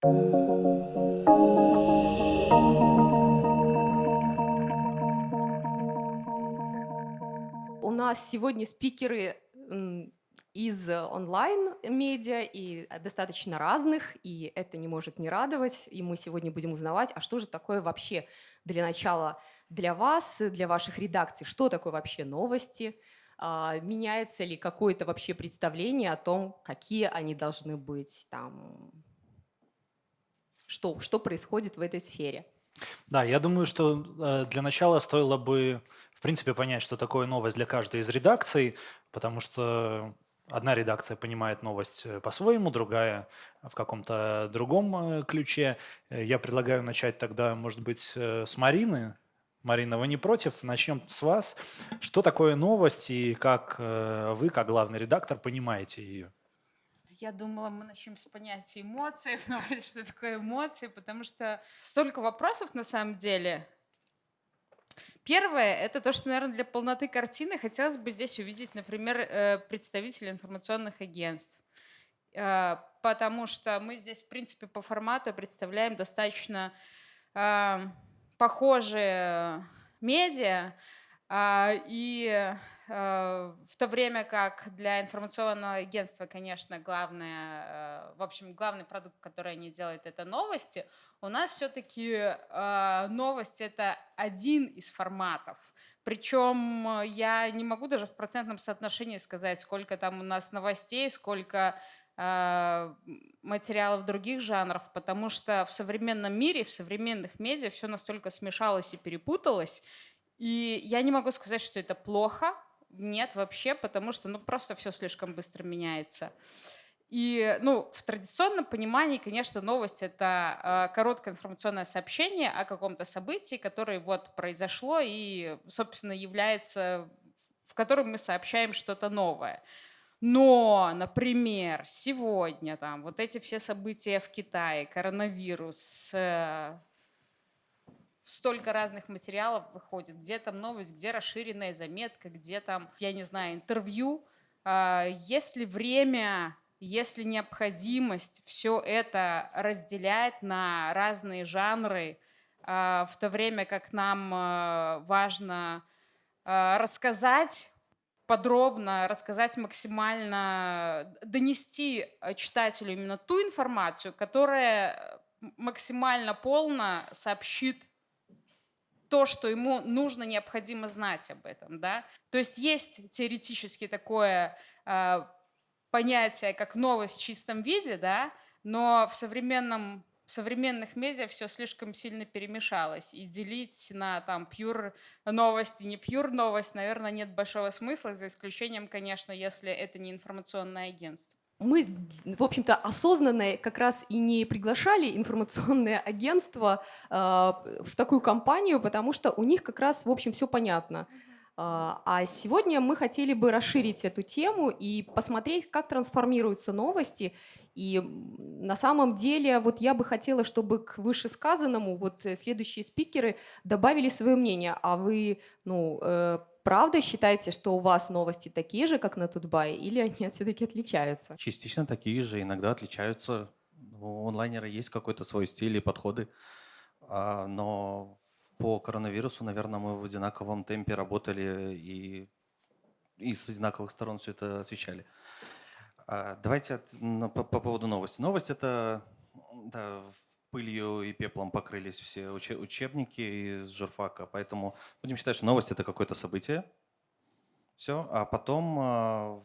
У нас сегодня спикеры из онлайн-медиа и достаточно разных, и это не может не радовать. И мы сегодня будем узнавать, а что же такое вообще для начала для вас, для ваших редакций, что такое вообще новости, а, меняется ли какое-то вообще представление о том, какие они должны быть, там, что, что происходит в этой сфере. Да, я думаю, что э, для начала стоило бы, в принципе, понять, что такое новость для каждой из редакций, потому что одна редакция понимает новость э, по-своему, другая в каком-то другом э, ключе. Я предлагаю начать тогда, может быть, с Марины. Марина, вы не против? Начнем с вас. Что такое новость и как вы, как главный редактор, понимаете ее? Я думала, мы начнем с понятия эмоций, но что такое эмоции, потому что столько вопросов на самом деле. Первое – это то, что, наверное, для полноты картины хотелось бы здесь увидеть, например, э, представителей информационных агентств. Э, потому что мы здесь, в принципе, по формату представляем достаточно э, похожие медиа, и Э, в то время как для информационного агентства, конечно, главное, э, в общем, главный продукт, который они делают, это новости, у нас все-таки э, новость это один из форматов. Причем я не могу даже в процентном соотношении сказать, сколько там у нас новостей, сколько материалов других жанров, потому что в современном мире, в современных медиа все настолько смешалось и перепуталось, и я не могу сказать, что это плохо, нет вообще, потому что ну, просто все слишком быстро меняется. И ну, в традиционном понимании, конечно, новость — это э, короткое информационное сообщение о каком-то событии, которое вот произошло и, собственно, является, в котором мы сообщаем что-то новое. Но, например, сегодня там вот эти все события в Китае, коронавирус, э, столько разных материалов выходит, где там новость, где расширенная заметка, где там, я не знаю, интервью. А, если время, если необходимость все это разделять на разные жанры, а, в то время как нам а, важно рассказать подробно, рассказать максимально, донести читателю именно ту информацию, которая максимально полно сообщит то, что ему нужно, необходимо знать об этом. Да? То есть есть теоретически такое э, понятие, как новость в чистом виде, да? но в современном в современных медиа все слишком сильно перемешалось, и делить на там пьюр новость и не пьюр новость, наверное, нет большого смысла, за исключением, конечно, если это не информационное агентство мы, в общем-то, осознанно как раз и не приглашали информационное агентство э, в такую компанию, потому что у них как раз, в общем, все понятно. А, а сегодня мы хотели бы расширить эту тему и посмотреть, как трансформируются новости. И на самом деле вот я бы хотела, чтобы к вышесказанному вот следующие спикеры добавили свое мнение. А вы ну, э, правда считаете, что у вас новости такие же, как на Тутбай, или они все-таки отличаются? Частично такие же, иногда отличаются. У онлайнера есть какой-то свой стиль и подходы, а, но по коронавирусу, наверное, мы в одинаковом темпе работали и, и с одинаковых сторон все это освещали. А, давайте по, по поводу новости. Новость – это да, пылью и пеплом покрылись все учебники из журфака, поэтому будем считать, что новость – это какое-то событие. Все, а потом а,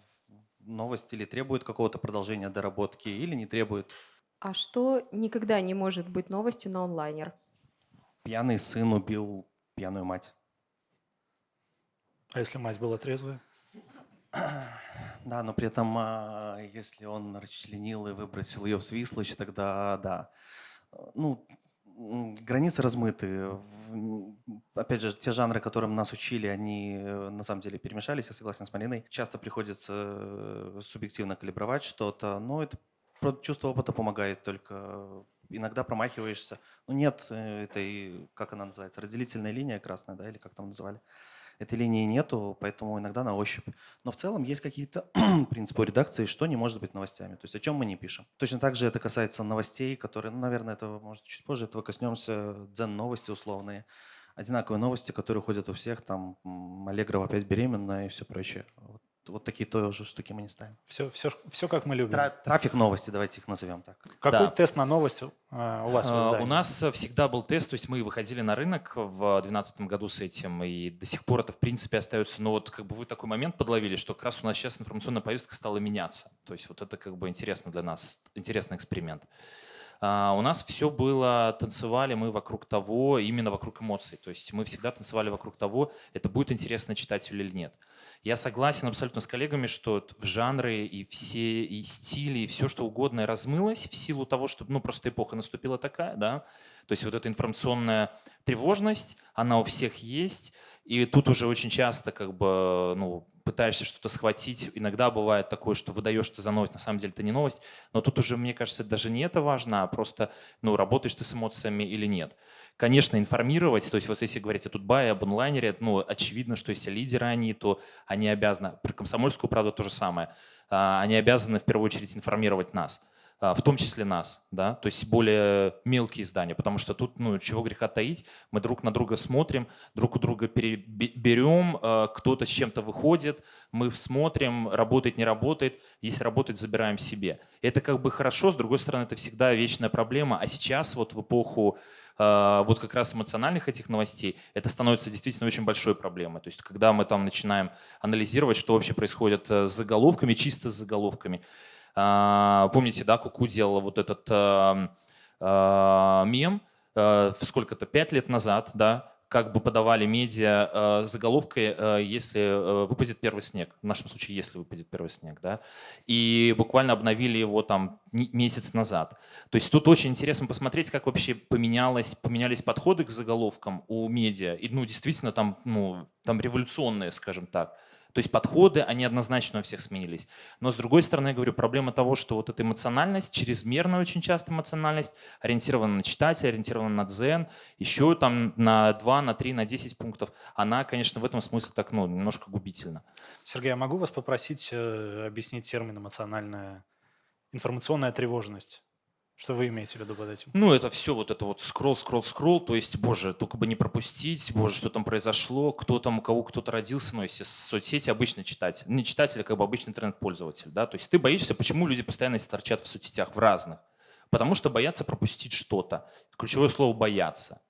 новость или требует какого-то продолжения доработки, или не требует. А что никогда не может быть новостью на онлайнер? Пьяный сын убил пьяную мать. А если мать была трезвая? Да, но при этом, а, если он расчленил и выбросил ее в свислочь, тогда да ну, границы размыты. Опять же, те жанры, которым нас учили, они э, на самом деле перемешались, я согласен с Мариной. Часто приходится э, субъективно калибровать что-то, но это чувство опыта помогает только. Иногда промахиваешься. Ну нет э, этой, как она называется, разделительная линия красная, да, или как там называли. Этой линии нету, поэтому иногда на ощупь. Но в целом есть какие-то принципы редакции, что не может быть новостями, то есть о чем мы не пишем. Точно так же это касается новостей, которые, ну, наверное, это может чуть позже этого коснемся, дзен новости условные одинаковые новости, которые ходят у всех, там Аллегрова опять беременна и все прочее. Вот вот такие тоже штуки мы не ставим. Все, все, все как мы любим. Тра трафик новости, давайте их назовем так. Какой да. тест на новость а, у вас в издании? У нас всегда был тест, то есть мы выходили на рынок в 2012 году с этим, и до сих пор это в принципе остается. Но вот как бы вы такой момент подловили, что как раз у нас сейчас информационная повестка стала меняться. То есть вот это как бы интересно для нас, интересный эксперимент. Uh, у нас все было, танцевали мы вокруг того, именно вокруг эмоций. То есть мы всегда танцевали вокруг того, это будет интересно читателю или нет. Я согласен абсолютно с коллегами, что жанры и все и стили, и все что угодно размылось в силу того, что ну, просто эпоха наступила такая. Да? То есть вот эта информационная тревожность, она у всех есть. И тут уже очень часто как бы, ну, пытаешься что-то схватить. Иногда бывает такое, что выдаешь ты за новость, на самом деле это не новость. Но тут уже, мне кажется, даже не это важно, а просто, ну, работаешь ты с эмоциями или нет. Конечно, информировать, то есть вот если говорить о Тутбае, об онлайнере, ну, очевидно, что если лидеры они, то они обязаны, про комсомольскую правду то же самое, а, они обязаны в первую очередь информировать нас. А, в том числе нас, да, то есть более мелкие издания, потому что тут, ну, чего греха таить, мы друг на друга смотрим, друг у друга берем, а, кто-то с чем-то выходит, мы смотрим, работает, не работает, если работает, забираем себе. Это как бы хорошо, с другой стороны, это всегда вечная проблема, а сейчас вот в эпоху а, вот как раз эмоциональных этих новостей, это становится действительно очень большой проблемой. То есть когда мы там начинаем анализировать, что вообще происходит э, с заголовками, чисто с заголовками, помните, да, Куку делала вот этот а, а, мем сколько-то, пять лет назад, да, как бы подавали медиа заголовкой, если выпадет первый снег. В нашем случае, если выпадет первый снег. Да? И буквально обновили его там месяц назад. То есть тут очень интересно посмотреть, как вообще поменялось, поменялись подходы к заголовкам у медиа. И ну, действительно там, ну, там революционные, скажем так. То есть подходы, они однозначно у всех сменились. Но с другой стороны, я говорю, проблема того, что вот эта эмоциональность, чрезмерная очень часто эмоциональность, ориентирована на читателя, ориентирована на дзен, еще там на 2, на 3, на 10 пунктов, она, конечно, в этом смысле так, ну, немножко губительна. Сергей, я могу вас попросить э, объяснить термин эмоциональная, информационная тревожность? Что вы имеете в виду под этим? Ну, это все вот это вот скролл, скролл, скролл, то есть, боже, только бы не пропустить, боже, что там произошло, кто там, у кого кто-то родился, ну, если соцсети обычно читатель, не читатель, а как бы обычный интернет-пользователь, да, то есть ты боишься, почему люди постоянно торчат в соцсетях, в разных, потому что боятся пропустить что-то. Ключевое слово «бояться».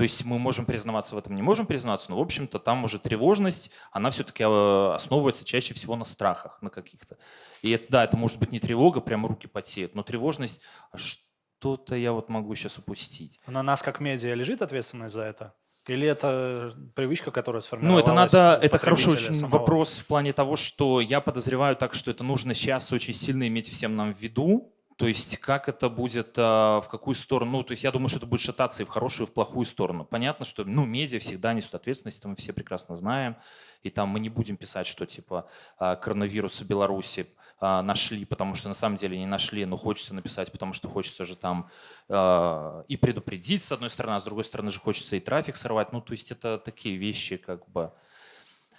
То есть мы можем признаваться в этом, не можем признаваться, но, в общем-то, там уже тревожность, она все-таки э, основывается чаще всего на страхах, на каких-то. И это, да, это может быть не тревога, прямо руки потеют, но тревожность, а что-то я вот могу сейчас упустить. На нас как медиа лежит ответственность за это? Или это привычка, которая сформировалась? Ну, это надо, это хороший очень самого? вопрос в плане того, что я подозреваю так, что это нужно сейчас очень сильно иметь всем нам в виду, то есть как это будет, а, в какую сторону, ну, то есть я думаю, что это будет шататься и в хорошую, и в плохую сторону. Понятно, что, ну, медиа всегда несут ответственность, это мы все прекрасно знаем, и там мы не будем писать, что типа а, коронавирус в Беларуси а, нашли, потому что на самом деле не нашли, но хочется написать, потому что хочется же там и предупредить, с одной стороны, а с другой стороны же хочется и трафик сорвать, ну, то есть это такие вещи, как бы,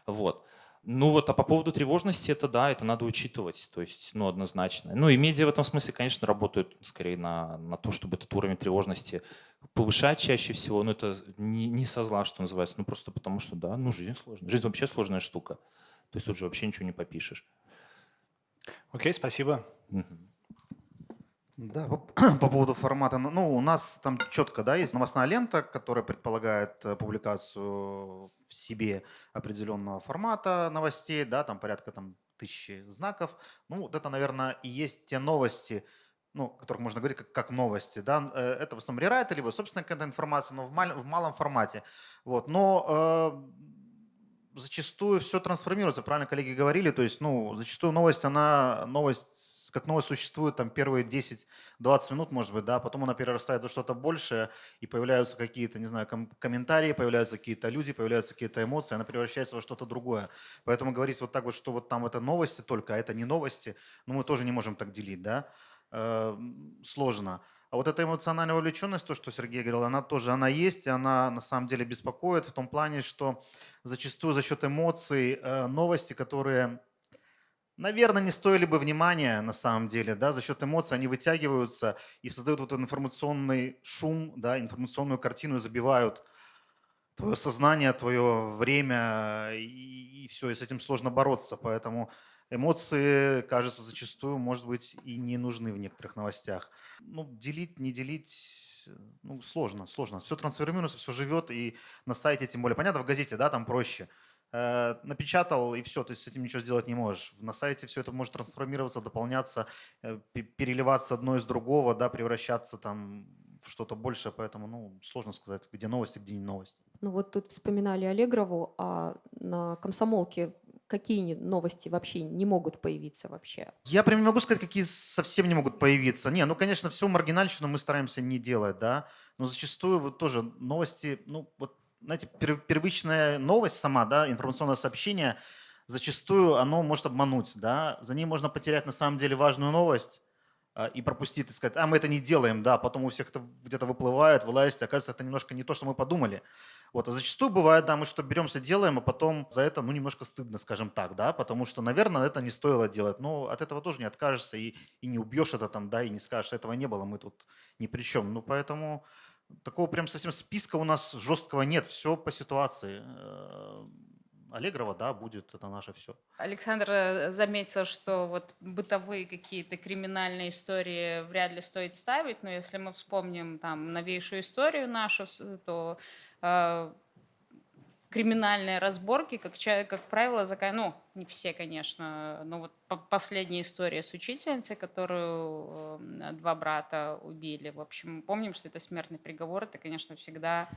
вот. Ну вот, а по поводу тревожности, это да, это надо учитывать, то есть, ну, однозначно. Ну и медиа в этом смысле, конечно, работают скорее на, на то, чтобы этот уровень тревожности повышать чаще всего, но это не, не со зла, что называется, ну просто потому что, да, ну жизнь сложная. Жизнь вообще сложная штука, то есть тут же вообще ничего не попишешь. Окей, спасибо. Угу. Да, по, по поводу формата. Ну, ну, у нас там четко, да, есть новостная лента, которая предполагает э, публикацию в себе определенного формата новостей, да, там порядка там тысячи знаков. Ну, вот это, наверное, и есть те новости, ну, о которых можно говорить как, как новости, да, э, это в основном рерайты, либо собственная какая-то информация, но в, мал, в малом формате. Вот, но э, зачастую все трансформируется, правильно коллеги говорили, то есть, ну, зачастую новость, она, новость как новость существует там первые 10-20 минут, может быть, да, потом она перерастает во что-то большее, и появляются какие-то, не знаю, ком- комментарии, появляются какие-то люди, появляются какие-то эмоции, она превращается во что-то другое. Поэтому говорить вот так вот, что вот там это новости только, а это не новости, ну мы тоже не можем так делить, да, э, сложно. А вот эта эмоциональная вовлеченность, то, что Сергей говорил, она тоже она есть, и она на самом деле беспокоит в том плане, что зачастую за счет эмоций э, новости, которые, наверное, не стоили бы внимания на самом деле, да, за счет эмоций они вытягиваются и создают вот этот информационный шум, да, информационную картину и забивают твое сознание, твое время, и, и все, и с этим сложно бороться. Поэтому эмоции, кажется, зачастую, может быть, и не нужны в некоторых новостях. Ну, делить, не делить, ну, сложно, сложно. Все трансформируется, все живет, и на сайте тем более. Понятно, в газете, да, там проще. Э, напечатал, и все, ты с этим ничего сделать не можешь. На сайте все это может трансформироваться, дополняться, э, переливаться одно из другого, да, превращаться там в что-то большее, поэтому, ну, сложно сказать, где новости, где не новости. Ну вот тут вспоминали Аллегрову, а на комсомолке какие новости вообще не могут появиться вообще? Я прям не могу сказать, какие совсем не могут появиться. Не, ну, конечно, всю маргинальщину мы стараемся не делать, да, но зачастую вот тоже новости, ну, вот, знаете, первичная новость сама, да, информационное сообщение, зачастую оно может обмануть, да, за ней можно потерять на самом деле важную новость, а, и пропустить и сказать, а мы это не делаем, да, потом у всех это где-то выплывает, вылазит, и оказывается, это немножко не то, что мы подумали. Вот, а зачастую бывает, да, мы что беремся, делаем, а потом за это, ну, немножко стыдно, скажем так, да, потому что, наверное, это не стоило делать, но от этого тоже не откажешься и, и не убьешь это там, да, и не скажешь, этого не было, мы тут ни при чем. Ну, поэтому такого прям совсем списка у нас жесткого нет, все по ситуации э, Аллегрова, да, будет, это наше все. Александр э, заметил, что вот бытовые какие-то криминальные истории вряд ли стоит ставить, но если мы вспомним там новейшую историю нашу, то э, криминальные разборки, как, как правило, закон... ну, не все, конечно, но вот последняя история с учительницей, которую э, два брата убили. В общем, помним, что это смертный приговор, это, конечно, всегда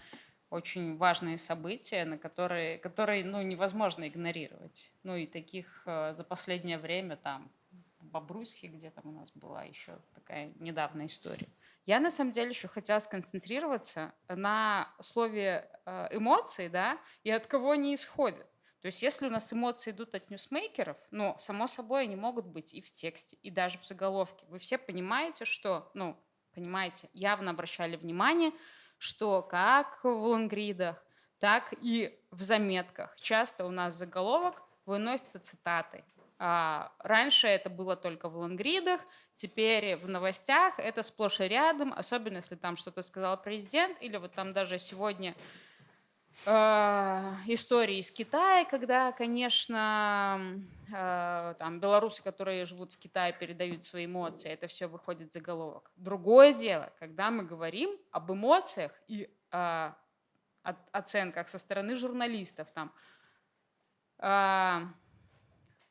очень важные события, на которые, которые ну, невозможно игнорировать. Ну и таких э, за последнее время там в Бобруйске, где там у нас была еще такая недавняя история. Я на самом деле еще хотела сконцентрироваться на слове э, эмоции, да, и от кого они исходят. То есть если у нас эмоции идут от ньюсмейкеров, ну, само собой, они могут быть и в тексте, и даже в заголовке. Вы все понимаете, что, ну, понимаете, явно обращали внимание, что как в лонгридах, так и в заметках часто у нас в заголовок выносятся цитаты. А раньше это было только в лонгридах, теперь в новостях это сплошь и рядом, особенно если там что-то сказал президент, или вот там даже сегодня э, истории из Китая, когда, конечно, э, там белорусы, которые живут в Китае, передают свои эмоции, это все выходит заголовок. Другое дело, когда мы говорим об эмоциях и э, оценках со стороны журналистов, там,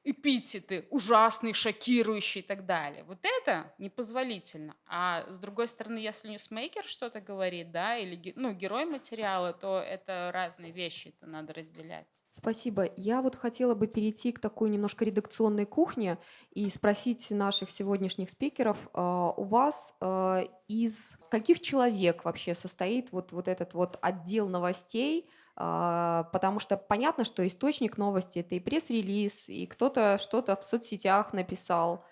эпитеты ужасный, шокирующий и так далее. Вот это непозволительно. А с другой стороны, если ньюсмейкер что-то говорит, да, или ну, герой материала, то это разные вещи, это надо разделять. Спасибо. Я вот хотела бы перейти к такой немножко редакционной кухне и спросить наших сегодняшних спикеров, а, у вас а, из скольких человек вообще состоит вот, вот этот вот отдел новостей, потому что понятно, что источник новости – это и пресс-релиз, и кто-то что-то в соцсетях написал,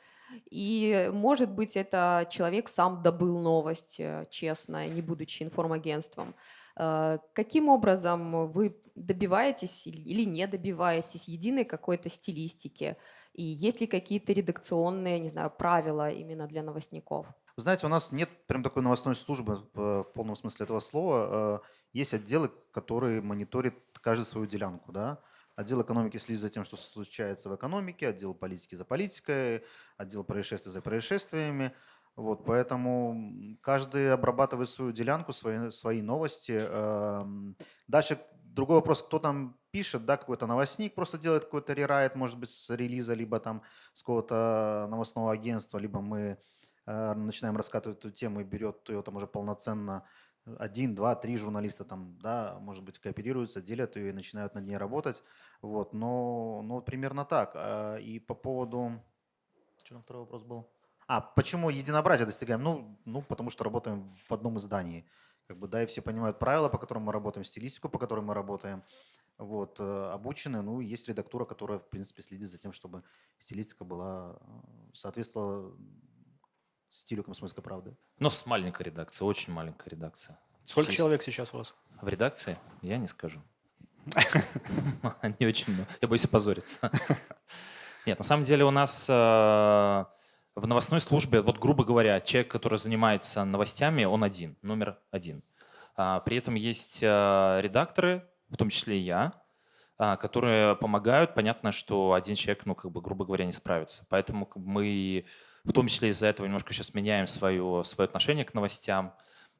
и, может быть, это человек сам добыл новость, э, честно, не будучи информагентством. А, каким образом вы добиваетесь или не добиваетесь единой какой-то стилистики? И есть ли какие-то редакционные, не знаю, правила именно для новостников? знаете, у нас нет прям такой новостной службы в полном смысле этого слова. Есть отделы, которые мониторят каждую свою делянку. Да? Отдел экономики следит за тем, что случается в экономике, отдел политики за политикой, отдел происшествий за происшествиями. Вот, поэтому каждый обрабатывает свою делянку, свои, свои новости. Эм, дальше другой вопрос, кто там пишет, да, какой-то новостник просто делает какой-то рерайт, может быть, с релиза, либо там с какого-то новостного агентства, либо мы э, начинаем раскатывать эту тему и берет ее там уже полноценно один, два, три журналиста там, да, может быть, кооперируются, делят ее и начинают над ней работать. Вот, но, но примерно так. А, и по поводу... Что там второй вопрос был? А, почему единообразие достигаем? Ну, ну, потому что работаем в одном издании. Как бы, да, и все понимают правила, по которым мы работаем, стилистику, по которой мы работаем. Вот, э, обучены, ну, есть редактура, которая, в принципе, следит за тем, чтобы стилистика была, э, соответствовала стилю «Комсомольской правды». Но с маленькой редакцией, очень маленькая редакция. Сколько Есть- человек сейчас у вас? В редакции? Я не скажу. Не очень много. Я боюсь опозориться. Нет, на самом деле у нас э, в новостной службе, вот грубо говоря, человек, который занимается новостями, он один, номер один. А, При этом есть э, редакторы, в том числе и я, а, которые помогают. Понятно, что один человек, ну, как бы, грубо говоря, не справится. Поэтому как бы, мы в том числе из-за этого немножко сейчас меняем свое, свое отношение к новостям,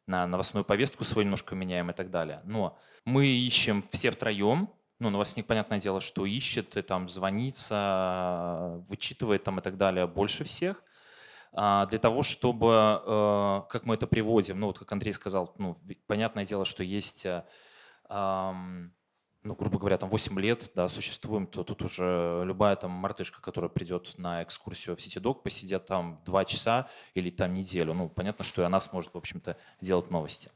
на новостную повестку свою немножко меняем и так далее. Но мы ищем все втроем, ну, новостник, понятное дело, что ищет, и там звонится, вычитывает там и так далее больше всех, а, для того, чтобы, э, как мы это приводим, ну, вот как Андрей сказал, ну, понятное дело, что есть, э, ну, грубо говоря, там 8 лет, да, существуем, то тут уже любая там мартышка, которая придет на экскурсию в CityDog, посидят там 2 часа или там неделю, ну, понятно, что и она сможет, в общем-то, делать новости.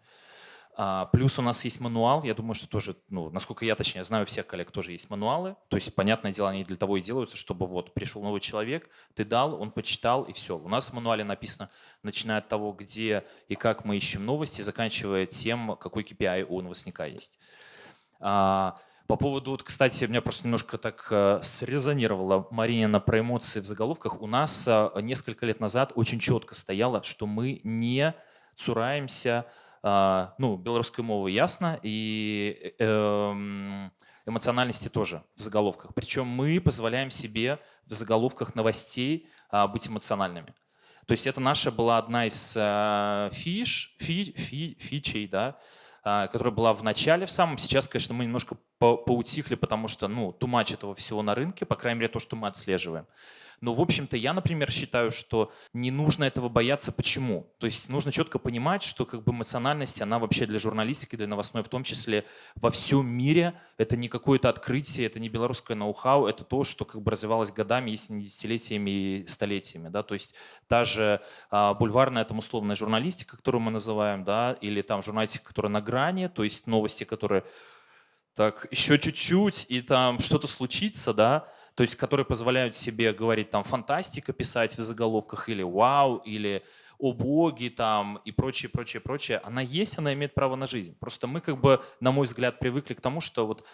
А, Плюс у нас есть мануал, я думаю, что тоже, ну, насколько я точнее знаю, у всех коллег тоже есть мануалы. То есть, понятное дело, они для того и делаются, чтобы вот пришел новый человек, ты дал, он почитал и все. У нас в мануале написано, начиная от того, где и как мы ищем новости, заканчивая тем, какой KPI у новостника есть. А, По поводу, вот, кстати, меня просто немножко так э, срезонировала Маринина про эмоции в заголовках. У нас э, несколько лет назад очень четко стояло, что мы не цураемся а, ну, белорусской мовы ясно, и э, эм, эмоциональности тоже в заголовках. Причем мы позволяем себе в заголовках новостей а, быть эмоциональными. То есть это наша была одна из а, фиш, фи, фи, фичей, да, а, которая была в начале в самом. Сейчас, конечно, мы немножко по- поутихли, потому что, ну, тумач этого всего на рынке, по крайней мере, то, что мы отслеживаем. Но, в общем-то, я, например, считаю, что не нужно этого бояться. Почему? То есть нужно четко понимать, что как бы эмоциональность, она вообще для журналистики, для новостной в том числе во всем мире. Это не какое-то открытие, это не белорусское ноу-хау, это то, что как бы развивалось годами, если не десятилетиями и столетиями. Да? То есть та же а, бульварная, там условная журналистика, которую мы называем, да, или там журналистика, которая на грани, то есть новости, которые так еще чуть-чуть, и там что-то случится, да, то есть которые позволяют себе говорить там фантастика писать в заголовках или вау, или о боге там и прочее, прочее, прочее, она есть, она имеет право на жизнь. Просто мы как бы, на мой взгляд, привыкли к тому, что вот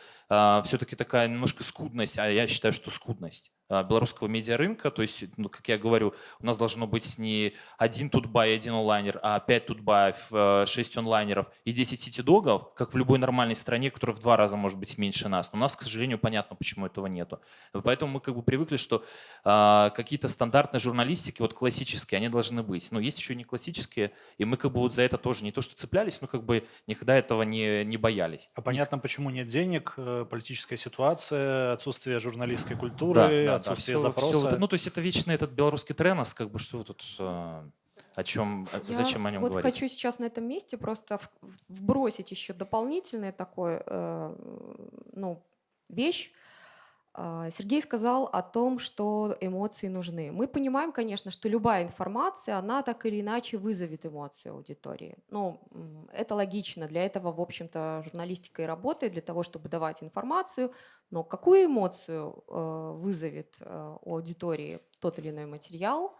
все-таки такая немножко скудность, а я считаю, что скудность а, белорусского медиарынка, то есть, ну, как я говорю, у нас должно быть не один тутбай, один онлайнер, а 5 тутбаев, 6 онлайнеров и 10 ситидогов, как в любой нормальной стране, которая в два раза может быть меньше нас. Но у нас, к сожалению, понятно, почему этого нету. Поэтому мы как бы привыкли, что а, какие-то стандартные журналистики, вот классические, они должны быть. Но есть еще не классические, и мы как бы вот за это тоже не то что цеплялись, но как бы никогда этого не, не боялись. А понятно, почему нет денег, э, политическая ситуация, отсутствие журналистской культуры, отсутствие Всё- запроса. всё вот это- ну, то есть это вечный этот белорусский тренос, как бы что тут, э, о чем, Я зачем о нем вот говорить? хочу сейчас на этом месте просто вбросить еще дополнительное такое, э, ну, вещь. А, Сергей сказал о том, что эмоции нужны. Мы понимаем, конечно, что любая информация, она так или иначе вызовет эмоции аудитории. Ну, это логично. Для этого, в общем-то, журналистика и работает, для того, чтобы давать информацию. Но какую эмоцию э, вызовет э, у аудитории тот или иной материал,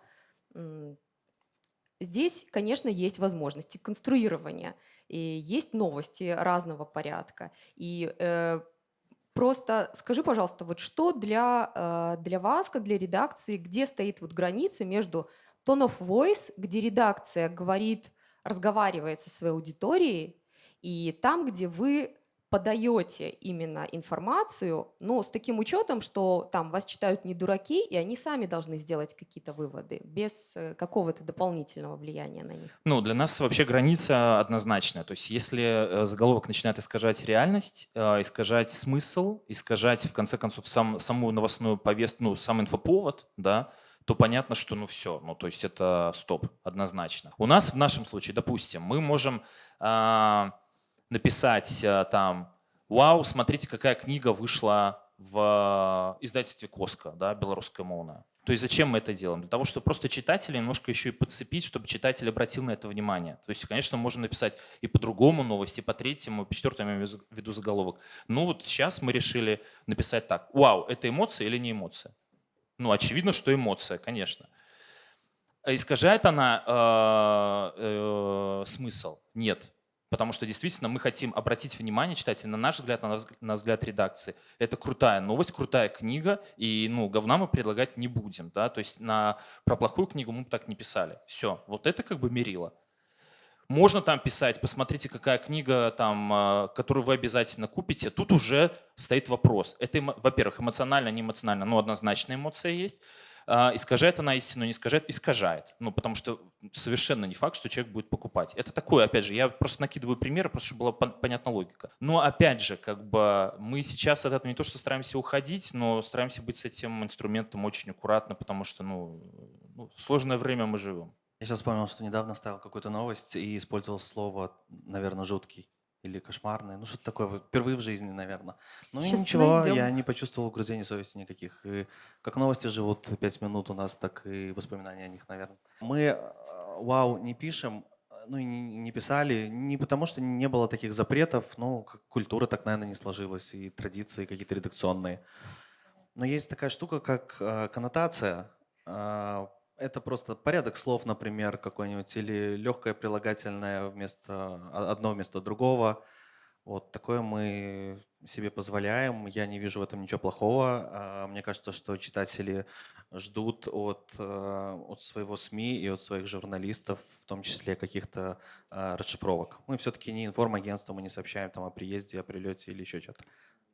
Здесь, конечно, есть возможности конструирования, и есть новости разного порядка. И э, просто скажи, пожалуйста, вот что для, э, для вас, как для редакции, где стоит вот граница между tone of voice, где редакция говорит, разговаривает со своей аудиторией, и там, где вы подаете именно информацию, но с таким учетом, что там вас читают не дураки, и они сами должны сделать какие-то выводы, без э, какого-то дополнительного влияния на них. Ну, для нас вообще граница однозначная. То есть если э, заголовок начинает искажать реальность, э, искажать смысл, искажать, в конце концов, сам, саму новостную повестку, ну, сам инфоповод, да, то понятно, что ну все, ну то есть это стоп, однозначно. У нас в нашем случае, допустим, мы можем а, написать а, там, вау, смотрите, какая книга вышла в издательстве Коска, да, белорусская мовная. То есть зачем мы это делаем? Для того, чтобы просто читателя немножко еще и подцепить, чтобы читатель обратил на это внимание. То есть, конечно, можно написать и по-другому новость, и по третьему, по четвертому я виду заголовок. Ну вот сейчас мы решили написать так. Вау, это эмоция или не эмоция? Ну, очевидно, что эмоция, конечно. Искажает она э, э, смысл? Нет. Потому что действительно мы хотим обратить внимание читателя, на наш взгляд, на, на взгляд редакции. Это крутая новость, крутая книга, и ну, говна мы предлагать не будем. Да? То есть на, про плохую книгу мы бы так не писали. Все, вот это как бы мерило. Можно там писать, посмотрите, какая книга, там, э, которую вы обязательно купите. Тут уже стоит вопрос. Это, во-первых, эмоционально, не эмоционально, но однозначно эмоция есть. А, искажает она истину, не искажает, искажает. Ну, потому что совершенно не факт, что человек будет покупать. Это такое, опять же, я просто накидываю примеры, просто чтобы была понятна логика. Но опять же, как бы мы сейчас от этого не то, что стараемся уходить, но стараемся быть с этим инструментом очень аккуратно, потому что, ну, ну в сложное время мы живем. Я сейчас вспомнил, что недавно ставил какую-то новость и использовал слово, наверное, жуткий или кошмарное, ну что-то такое, впервые в жизни, наверное. Ну Сейчас ничего, найдем. я не почувствовал угрызений совести никаких. И как новости живут пять минут у нас, так и воспоминания о них, наверное. Мы э, вау не пишем, ну и не, писали, не потому что не было таких запретов, ну как культура так, наверное, не сложилась, и традиции какие-то редакционные. Но есть такая штука, как э, коннотация. Э, это просто порядок слов, например, какой-нибудь, или легкое прилагательное вместо а, одно вместо другого. Вот такое мы себе позволяем. Я не вижу в этом ничего плохого. А, Мне кажется, что читатели ждут от, э, от своего СМИ и от своих журналистов, в том числе каких-то а, расшифровок. Мы все-таки не информагентство, мы не сообщаем там о приезде, о прилете или еще что-то.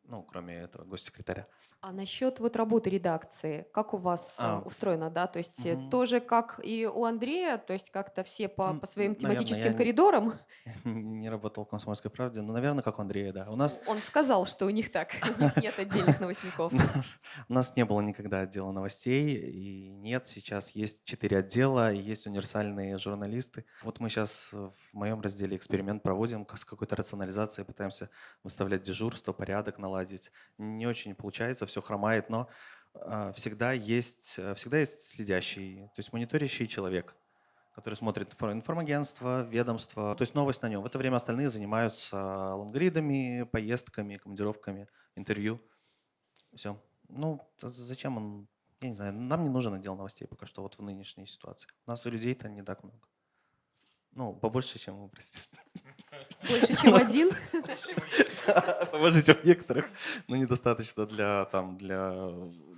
Ну, кроме этого госсекретаря. А насчет вот работы редакции, как у вас э, А. устроено, да? То есть Мгм. тоже как и у Андрея, то есть как-то все по, по своим наверное, тематическим не- коридорам. Не работал в «Комсомольской правде», но, наверное, как у Андрея, да. У нас Он сказал, что у них так, у них нет отдельных новостников. У нас- не было никогда отдела новостей, и нет, сейчас есть четыре отдела, есть универсальные журналисты. Вот мы сейчас в моем разделе эксперимент проводим с какой-то рационализацией, пытаемся выставлять дежурство, порядок наладить. Не очень получается, все хромает, но а, всегда есть, э, всегда есть следящий, то есть мониторящий человек, который смотрит инфо- информагентство, ведомство, то есть новость на нем. В это время остальные занимаются лонгридами, поездками, командировками, интервью. Все. Ну, зачем он? Я не знаю, нам не нужен отдел новостей пока что вот в нынешней ситуации. У нас людей-то не так много. Ну, побольше, чем простите. Больше, чем один. Побольше, чем некоторых. Но недостаточно для, там, для,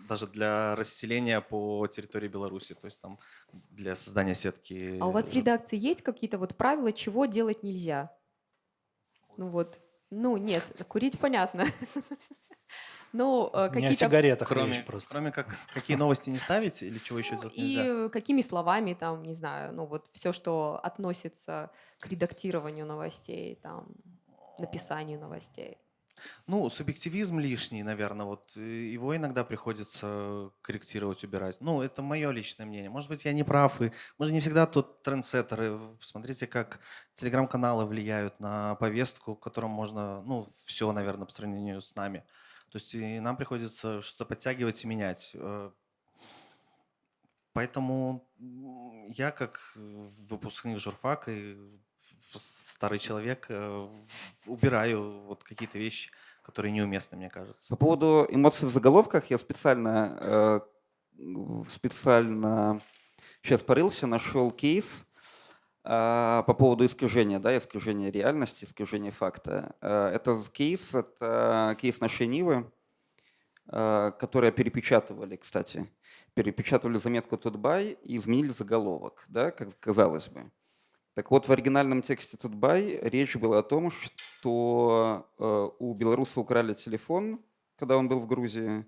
даже для расселения по территории Беларуси. То есть там для создания сетки. А у вас в редакции есть какие-то вот правила, чего делать нельзя? Ну вот, ну нет, курить понятно. Ну, э, Не о какие-то... сигаретах Кроме, речь просто. кроме как какие новости не ставить или чего еще Ну, делать и нельзя? э, какими словами там, не знаю, ну вот все, что относится к редактированию новостей, там, написанию новостей. Ну, субъективизм лишний, наверное, вот его иногда приходится корректировать, убирать. Ну, это мое личное мнение. Может быть, я не прав, и мы же не всегда тут трендсеттеры. Смотрите, как телеграм-каналы влияют на повестку, в котором можно, ну, все, наверное, по сравнению с нами. То есть и нам приходится что-то подтягивать и менять. Э, Поэтому я, как э, выпускник журфака и старый человек, э, убираю вот какие-то вещи, которые неуместны, мне кажется. По поводу эмоций в заголовках я специально, специально сейчас порылся, нашел кейс по поводу искажения, да, искажения реальности, искажения факта. Э, Это кейс, это кейс нашей Нивы, э, которые перепечатывали, кстати, перепечатывали заметку Тутбай и изменили заголовок, да, как казалось бы. Так вот, в оригинальном тексте Тутбай речь была о том, что у белоруса украли телефон, когда он был в Грузии,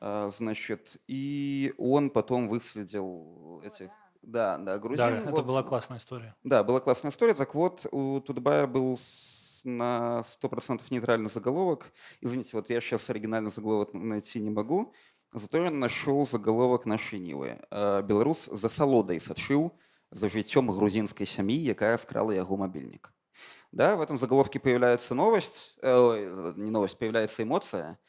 значит, и он потом выследил этих... Да, да, грузин. Да, это вот. была классная история. Да, была классная история. Так вот, у Тутбая был с- на 100% нейтральный заголовок. Извините, вот я сейчас оригинальный заголовок найти не могу. Зато я нашел заголовок нашей Нівы. Э, Беларус за салодай сачыў за жыццём грузинской сям'і, якая скрала яго мобильник. Да, в этом заголовке появляется новость, э, ой, не новость, появляется эмоция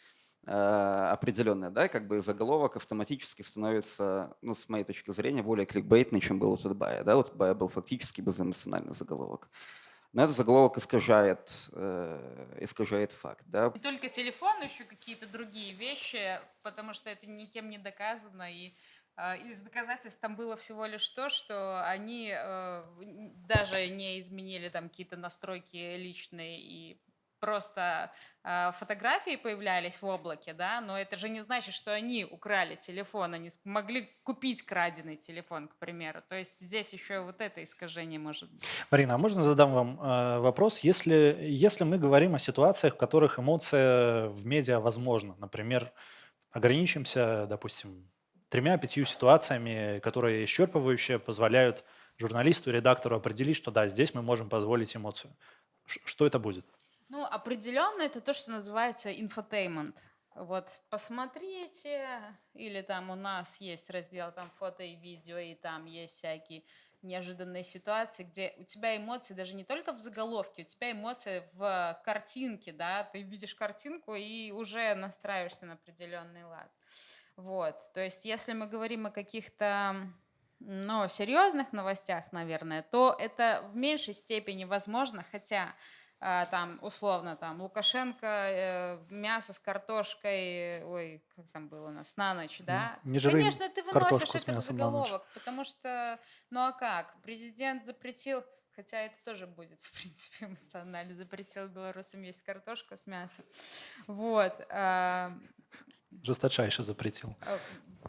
э, определенная, да, как бы заголовок автоматически становится, ну, с моей точки зрения, более кликбейтный, чем был у Тутбая. Да, у Тутбая был фактически безэмоциональный заголовок. Но этот заголовок искажает, э, искажает факт, да. Не только телефон, еще какие-то другие вещи, потому что это никем не доказано. И А, Из доказательств там было всего лишь то, что они э, даже не изменили там какие-то настройки личные и просто э, фотографии появлялись в облаке, да, но это же не значит, что они украли телефон, они могли купить краденый телефон, к примеру. То есть здесь еще вот это искажение может быть. Марина, а можно задам вам э, вопрос? Если, если мы говорим о ситуациях, в которых эмоция в медиа возможна, например, ограничимся, допустим, тремя-пятью ситуациями, которые исчерпывающие позволяют журналисту, редактору определить, что да, здесь мы можем позволить эмоцию. Что это будет? Ну, определенно это то, что называется инфотейнмент. Вот посмотрите, или там у нас есть раздел там фото и видео, и там есть всякие неожиданные ситуации, где у тебя эмоции даже не только в заголовке, у тебя эмоции в картинке, да, ты видишь картинку и уже настраиваешься на определенный лад. Вот, то есть если мы говорим о каких-то ну, серьезных новостях, наверное, то это в меньшей степени возможно, хотя там условно там Лукашенко э, мясо с картошкой, ой, как там было у нас на ночь, да? не Конечно, ты выносишь это в заголовок, потому что, ну а как? Президент запретил, хотя это тоже будет, в принципе, эмоционально, запретил белорусам есть картошку с мясом. Вот. а, Жесточайше запретил. Э,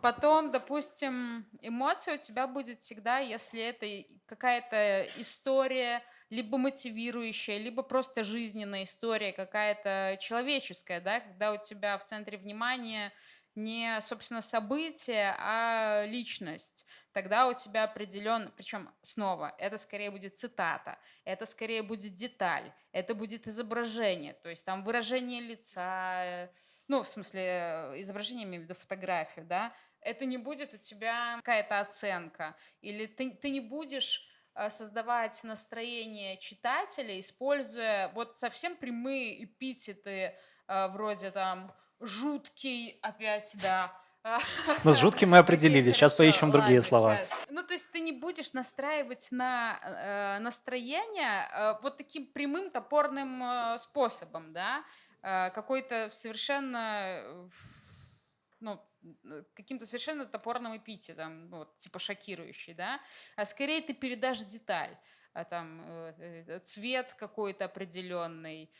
Потом, допустим, эмоция у тебя будет всегда, если это какая-то история, либо мотивирующая, либо просто жизненная история, какая-то человеческая, да, когда у тебя в центре внимания не, собственно, событие, а личность. Тогда у тебя определенно, причем снова, это скорее будет цитата, это скорее будет деталь, это будет изображение, то есть там выражение лица, ну, в смысле, э, изображение, имею в виду фотографию, да, это не будет у тебя какая-то оценка, или ты, ты не будешь создавать настроение читателя, используя вот совсем прямые эпитеты, э, вроде там «жуткий», опять, да, Ну, с жутким мы определили, сейчас хорошо, поищем другие слова. Ну, то есть ты не будешь настраивать на э, настроение э, вот таким прямым топорным э, способом, да, Э, какой-то совершенно, э, ну, э, каким-то совершенно топорным эпитетом, ну, вот, типа шокирующий, да, а скорее ты передашь деталь, а там э, э, цвет какой-то определенный,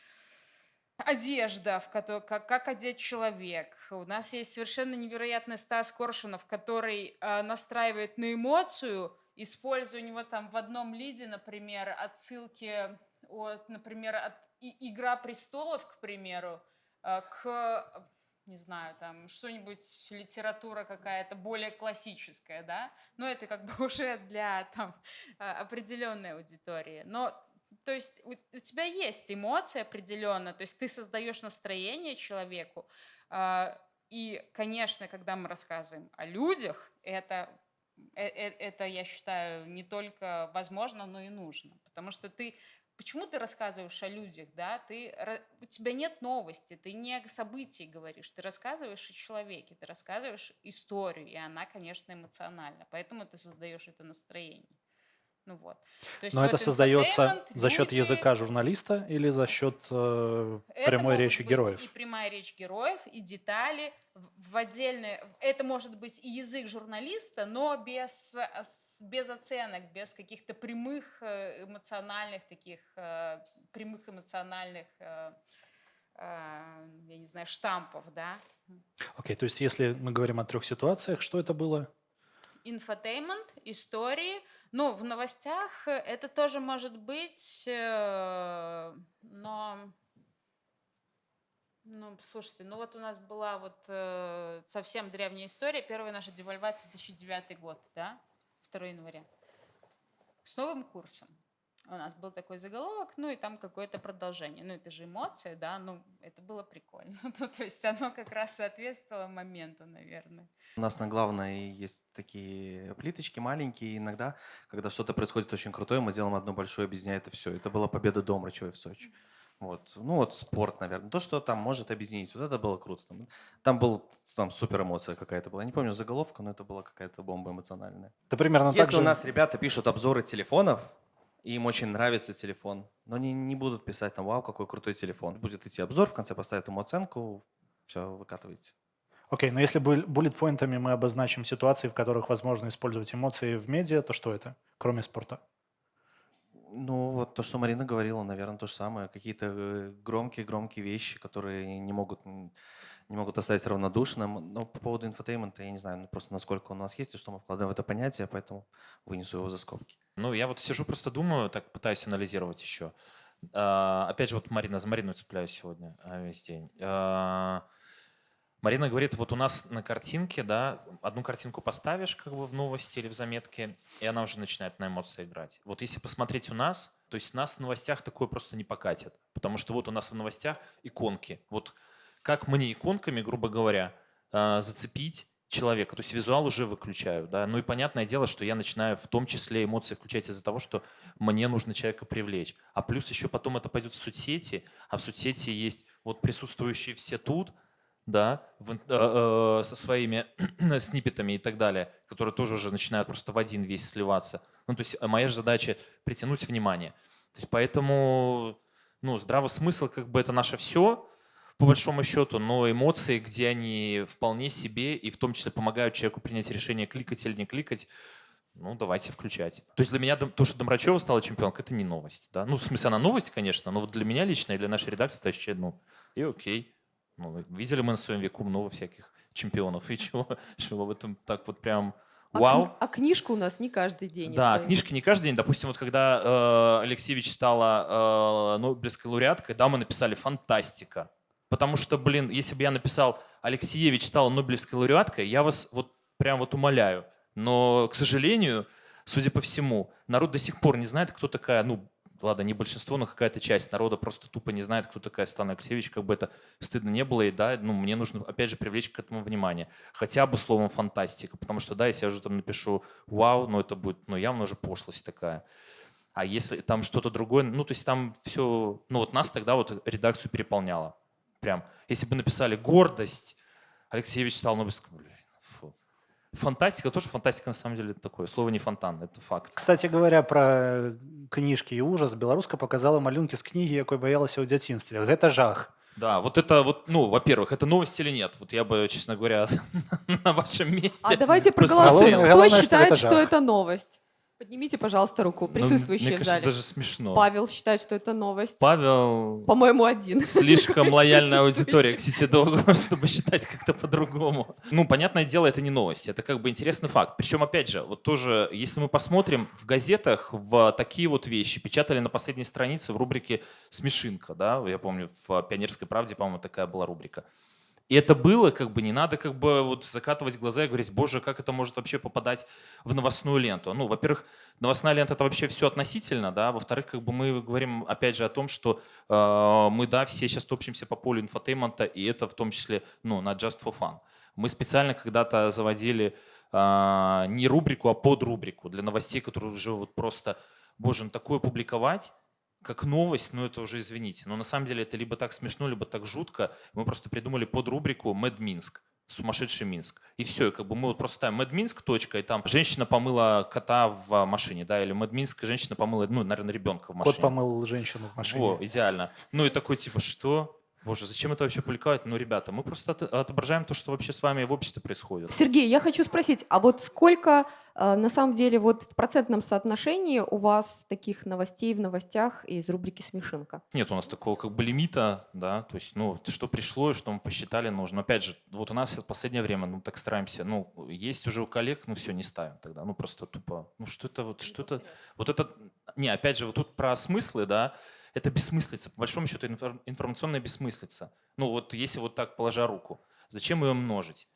одежда, в которой, как, как одет человек. У нас есть совершенно невероятный Стас Коршунов, который э, настраивает на эмоцию, используя у него там в одном лиде, например, отсылки от, например, от и- Игра престолов, к примеру, э, к не знаю, там что-нибудь литература какая-то более классическая, да, но это как бы уже для там а, определенной аудитории. Но то есть у, у тебя есть эмоции определенно, то есть ты создаешь настроение человеку. а, И, конечно, когда мы рассказываем о людях, это, э- э- это, я считаю, не только возможно, но и нужно. Потому что ты Почему ты рассказываешь о людях, да? Ты, у тебя нет новости, ты не о событии говоришь, ты рассказываешь о человеке, ты рассказываешь историю, и она, конечно, эмоциональна. Поэтому ты создаешь это настроение. Ну вот. То есть Но вот это создается за счет люди, языка журналиста или за счет э, это прямой речи быть героев? и прямая речь героев, и детали в отдельные. Это может быть и язык журналиста, но без, без оценок, без каких-то прямых э, эмоциональных таких, э, прямых эмоциональных, э, я не знаю, штампов, да. Окей, то есть если мы говорим о трех ситуациях, что это было? Инфотеймент, истории. Ну, в новостях э, это тоже может быть, э, но Ну, слушайте, ну вот у нас была вот э, совсем древняя история. Первая наша девальвация 2009 год, да, 2 января. С новым курсом. У нас был такой заголовок, ну и там какое-то продолжение. Ну, это же эмоции, да, ну, это было прикольно. Ну, то есть оно как раз соответствовало моменту, наверное. У нас на главной есть такие плиточки маленькие. Иногда, когда что-то происходит очень крутое, мы делаем одно большое, объединяет это все. Это была победа Домрачевой в Сочи. Вот. Ну вот спорт, наверное. То, что там может объединить. Вот это было круто. Там, там был там супер эмоция какая-то была. Я не помню заголовка, но это была какая-то бомба эмоциональная. Это примерно Если так же... у нас ребята пишут обзоры телефонов, и им очень нравится телефон, но они не будут писать там, вау, какой крутой телефон. Будет идти обзор, в конце поставят ему оценку, все, выкатываете. Окей, но если буллет-поинтами мы обозначим ситуации, в которых возможно использовать эмоции в медиа, то что это, кроме спорта? Ну, вот то, что Марина говорила, наверное, то же самое. Какие-то громкие-громкие вещи, которые не могут, не могут оставить равнодушным. Но по поводу инфотейнмента, я не знаю, ну, просто насколько у нас есть и что мы вкладываем в это понятие, поэтому вынесу его за скобки. Ну, я вот сижу, просто думаю, так пытаюсь анализировать еще. А, опять же, вот Марина, за Марину цепляюсь сегодня а, весь день. А, Марина говорит, вот у нас на картинке, да, одну картинку поставишь как бы в новости или в заметке, и она уже начинает на эмоции играть. Вот если посмотреть у нас, то есть нас в новостях такое просто не покатит, потому что вот у нас в новостях иконки. Вот как мне иконками, грубо говоря, зацепить человека, то есть визуал уже выключаю, да, ну и понятное дело, что я начинаю в том числе эмоции включать из-за того, что мне нужно человека привлечь, а плюс еще потом это пойдет в соцсети, а в соцсети есть вот присутствующие все тут, да, в, э, э, со своими сниппетами и так далее, которые тоже уже начинают просто в один весь сливаться. Ну, то есть моя же задача притянуть внимание. То есть поэтому, ну, здравый смысл, как бы это наше все, по большому счету, но эмоции, где они вполне себе и в том числе помогают человеку принять решение, кликать или не кликать, ну, давайте включать. То есть для меня то, что Домрачева стала чемпионкой, это не новость. Да? Ну, в смысле, она новость, конечно, но вот для меня лично и для нашей редакции это вообще, ну, и окей. Ну, видели мы на своем веку много всяких чемпионов, и чего, чего в этом так вот прям а вау. Кни- а книжка у нас не каждый день. Да, стоит. книжки не каждый день. Допустим, вот когда э, Алексеевич стала э, Нобелевской лауреаткой, да, мы написали «фантастика». Потому что, блин, если бы я написал «Алексеевич стала Нобелевской лауреаткой», я вас вот прям вот умоляю. Но, к сожалению, судя по всему, народ до сих пор не знает, кто такая, ну, ладно, не большинство, но какая-то часть народа просто тупо не знает, кто такая Стана Алексеевич, как бы это стыдно не было, и да, ну, мне нужно, опять же, привлечь к этому внимание. Хотя бы словом фантастика, потому что, да, если я уже там напишу «вау», ну, это будет, ну, явно уже пошлость такая. А если там что-то другое, ну, то есть там все, ну, вот нас тогда вот редакцию переполняло прям, если бы написали «гордость», Алексеевич стал Нобелевским, блин, фу. Фантастика тоже фантастика на самом деле такое. Слово не фонтан, это факт. Кстати говоря, про книжки и ужас, беларуска показала малюнки з кнігі, якой боялася ў дзяцінстве. Гэта жах. Да, вот это вот, ну, во-первых, это новость или нет? Вот я бы, честно говоря, на вашем месте. А давайте проголосуем. Кто считает, что это новость? Поднимите, пожалуйста, руку, присутствующие ну, мне в зале. даже смешно. Павел считает, что это новость. Павел... По-моему, один. Слишком лояльная аудитория к Сисидогу, чтобы считать как-то по-другому. Ну, понятное дело, это не новость. Это как бы интересный факт. Причем, опять же, вот тоже, если мы посмотрим, в газетах в такие вот вещи печатали на последней странице в рубрике «Смешинка». Да? Я помню, в «Пионерской правде», по-моему, такая была рубрика. И это было, как бы не надо как бы вот закатывать глаза и говорить, боже, как это может вообще попадать в новостную ленту. Ну, во-первых, новостная лента это вообще все относительно, да. Во-вторых, как бы мы говорим опять же о том, что э, мы, да, все сейчас топчемся по полю инфотейнмента, и это в том числе, ну, на Just for Fun. Мы специально когда-то заводили э, не рубрику, а подрубрику для новостей, которые уже вот просто, боже, ну такое публиковать, как новость, ну это уже извините. Но на самом деле это либо так смешно, либо так жутко. Мы просто придумали подрубрику «Mad Minsk» сумасшедший Минск. И все, и как бы мы вот просто ставим Mad Minsk, точка, и там женщина помыла кота в машине, да, или Mad Minsk, женщина помыла, ну, наверное, ребенка в машине. Кот помыл женщину в машине. Во, идеально. Ну и такой типа, что? Боже, зачем это вообще публиковать? Ну, ребята, мы просто отображаем то, что вообще с вами в обществе происходит. Сергей, я хочу спросить, а вот сколько э, на самом деле вот в процентном соотношении у вас таких новостей в новостях из рубрики «Смешинка»? Нет у нас такого как бы лимита, да, то есть, ну, что пришло и что мы посчитали нужно. Опять же, вот у нас в последнее время, ну, так стараемся, ну, есть уже у коллег, ну, все, не ставим тогда, ну, просто тупо, ну, что это вот, что это, вот это, не, опять же, вот тут про смыслы, да, это бессмыслица, по большому счету информационная бессмыслица. Ну вот если вот так положа руку, зачем ее множить?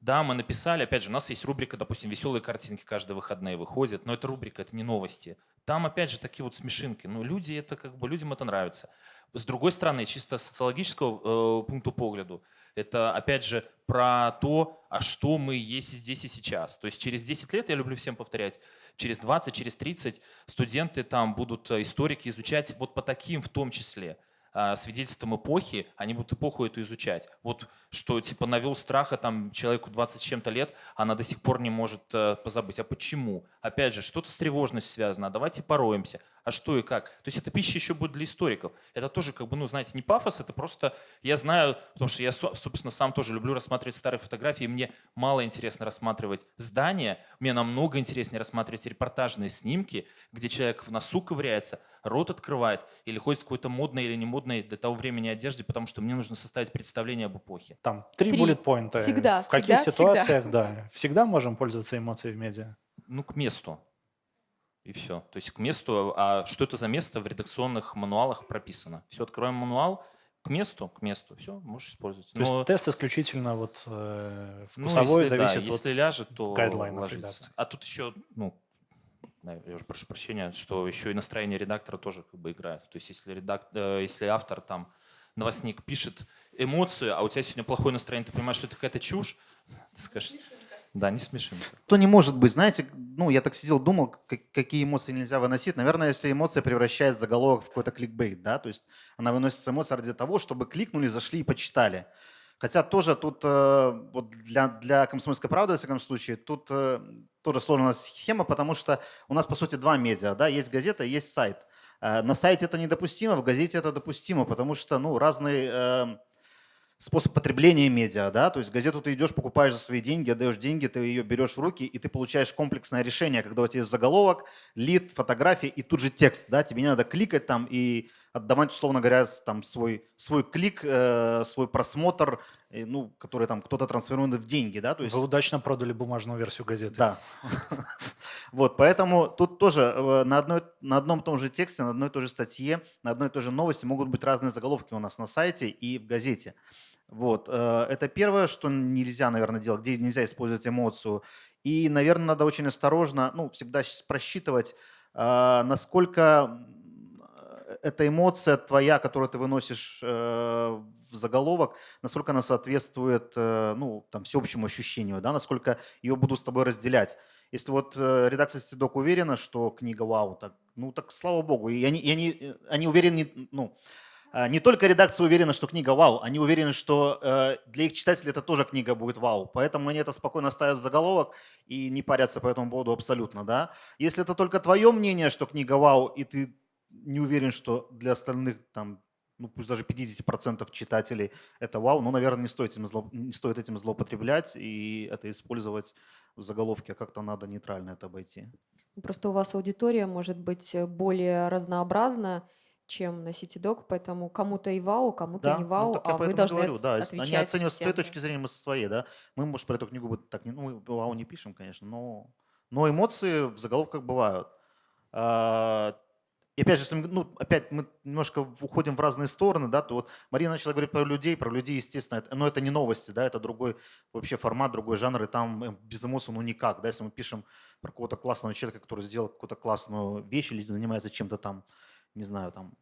Да, мы написали, опять же, у нас есть рубрика, допустим, веселые картинки каждые выходные выходят, но это рубрика, это не новости. Там, опять же, такие вот смешинки. Ну, люди это как бы, людям это нравится. С другой стороны, чисто социологического э, пункта погляду, это, опять же, про то, а что мы есть здесь и сейчас. То есть через 10 лет, я люблю всем повторять, через 20, через 30 студенты там будут, э, историки, изучать вот по таким в том числе а, свидетельствам эпохи, они будут эпоху эту изучать. Вот что типа навел страха там человеку 20 с чем-то лет, она до сих пор не может э, позабыть. А почему? Опять же, что-то с тревожностью связано, а давайте пороемся. А что и как. То есть эта пища еще будет для историков. Это тоже, как бы, ну, знаете, не пафос, это просто, я знаю, потому что я, собственно, сам тоже люблю рассматривать старые фотографии, мне мало интересно рассматривать здания, мне намного интереснее рассматривать репортажные снимки, где человек в носу ковыряется, рот открывает или ходит в какой-то модной или не модной для того времени одежде, потому что мне нужно составить представление об эпохе. Там три, Три. bullet поинта. Всегда, В каких всегда, ситуациях, да. Всегда можем пользоваться эмоцией в медиа. Ну, к месту. И все. То есть к месту. А что это за место в редакционных мануалах прописано? Все, открываем мануал, к месту, к месту, все, можешь использовать. То есть тест исключительно вот э, ну, вкусовой если, да, зависит если от... ляжет, то ложится. редакции. А тут еще, ну, да, я уже прошу прощения, что еще и настроение редактора тоже как бы играет. То есть если, редак... э, если автор там, новостник пишет эмоцию, а у тебя сегодня плохое настроение, ты понимаешь, что это какая-то чушь, ты скажешь, да, не смешинка. То не может быть, знаете, ну я так сидел, думал, как- какие эмоции нельзя выносить. Наверное, если эмоция превращает заголовок в какой-то кликбейт, да, то есть она выносится эмоция ради того, чтобы кликнули, зашли и почитали. Хотя тоже тут э, вот для, для комсомольской правды, в всяком случае, тут э, тоже сложная схема, потому что у нас, по сути, два медиа, да, есть газета есть сайт. Э, На сайте это недопустимо, в газете это допустимо, потому что, ну, разные способ потребления медиа, да, то есть газету ты идешь, покупаешь за свои деньги, отдаешь деньги, ты ее берешь в руки, и ты получаешь комплексное решение, когда у тебя есть заголовок, лид, фотографии и тут же текст, да, тебе не надо кликать там и отдавать, условно говоря, там свой, свой клик, э, свой просмотр, э, ну, который там кто-то трансформирует в деньги, да, то есть... Вы удачно продали бумажную версию газеты. Да. Вот, поэтому тут тоже э, на, одной, на одном и том же тексте, на одной и той же статье, на одной и той же новости могут быть разные заголовки у нас на сайте и в газете. Вот, э, это первое, что нельзя, наверное, делать, где нельзя использовать эмоцию. И, наверное, надо очень осторожно, ну, всегда просчитывать, э, насколько э, эта эмоция твоя, которую ты выносишь в заголовок, насколько она соответствует, ну, там, всеобщему ощущению, да, насколько ее буду с тобой разделять. Если вот редакция Стидок уверена, что книга вау, так, ну так слава богу. И они, и они, они уверены, ну, не только редакция уверена, что книга вау, они уверены, что э, для их читателей это тоже книга будет вау. Поэтому они это спокойно ставят в заголовок и не парятся по этому поводу абсолютно. Да? Если это только твое мнение, что книга вау, и ты не уверен, что для остальных там ну пусть даже 50% читателей это вау, ну, наверное, не стоит, этим зло- не стоит этим злоупотреблять и это использовать в заголовке, а как-то надо нейтрально это обойти. Просто у вас аудитория может быть более разнообразна, чем на CityDoc, поэтому кому-то и вау, кому-то Да, не ну, вау, я а вы должны говорю, отс- да, отвечать они оценивают с своей точки зрения, мы со своей, да. Мы, может, про эту книгу так не, ну, вау не пишем, конечно, но, но эмоции в заголовках бывают. А, И опять же, если мы, ну, опять мы немножко уходим в разные стороны, да, то вот Марина начала говорить про людей, про людей, естественно, это, но это не новости, да, это другой вообще формат, другой жанр, и там э, без эмоций, ну, никак, да, если мы пишем про какого-то классного человека, который сделал какую-то классную вещь или занимается чем-то там, не знаю, там,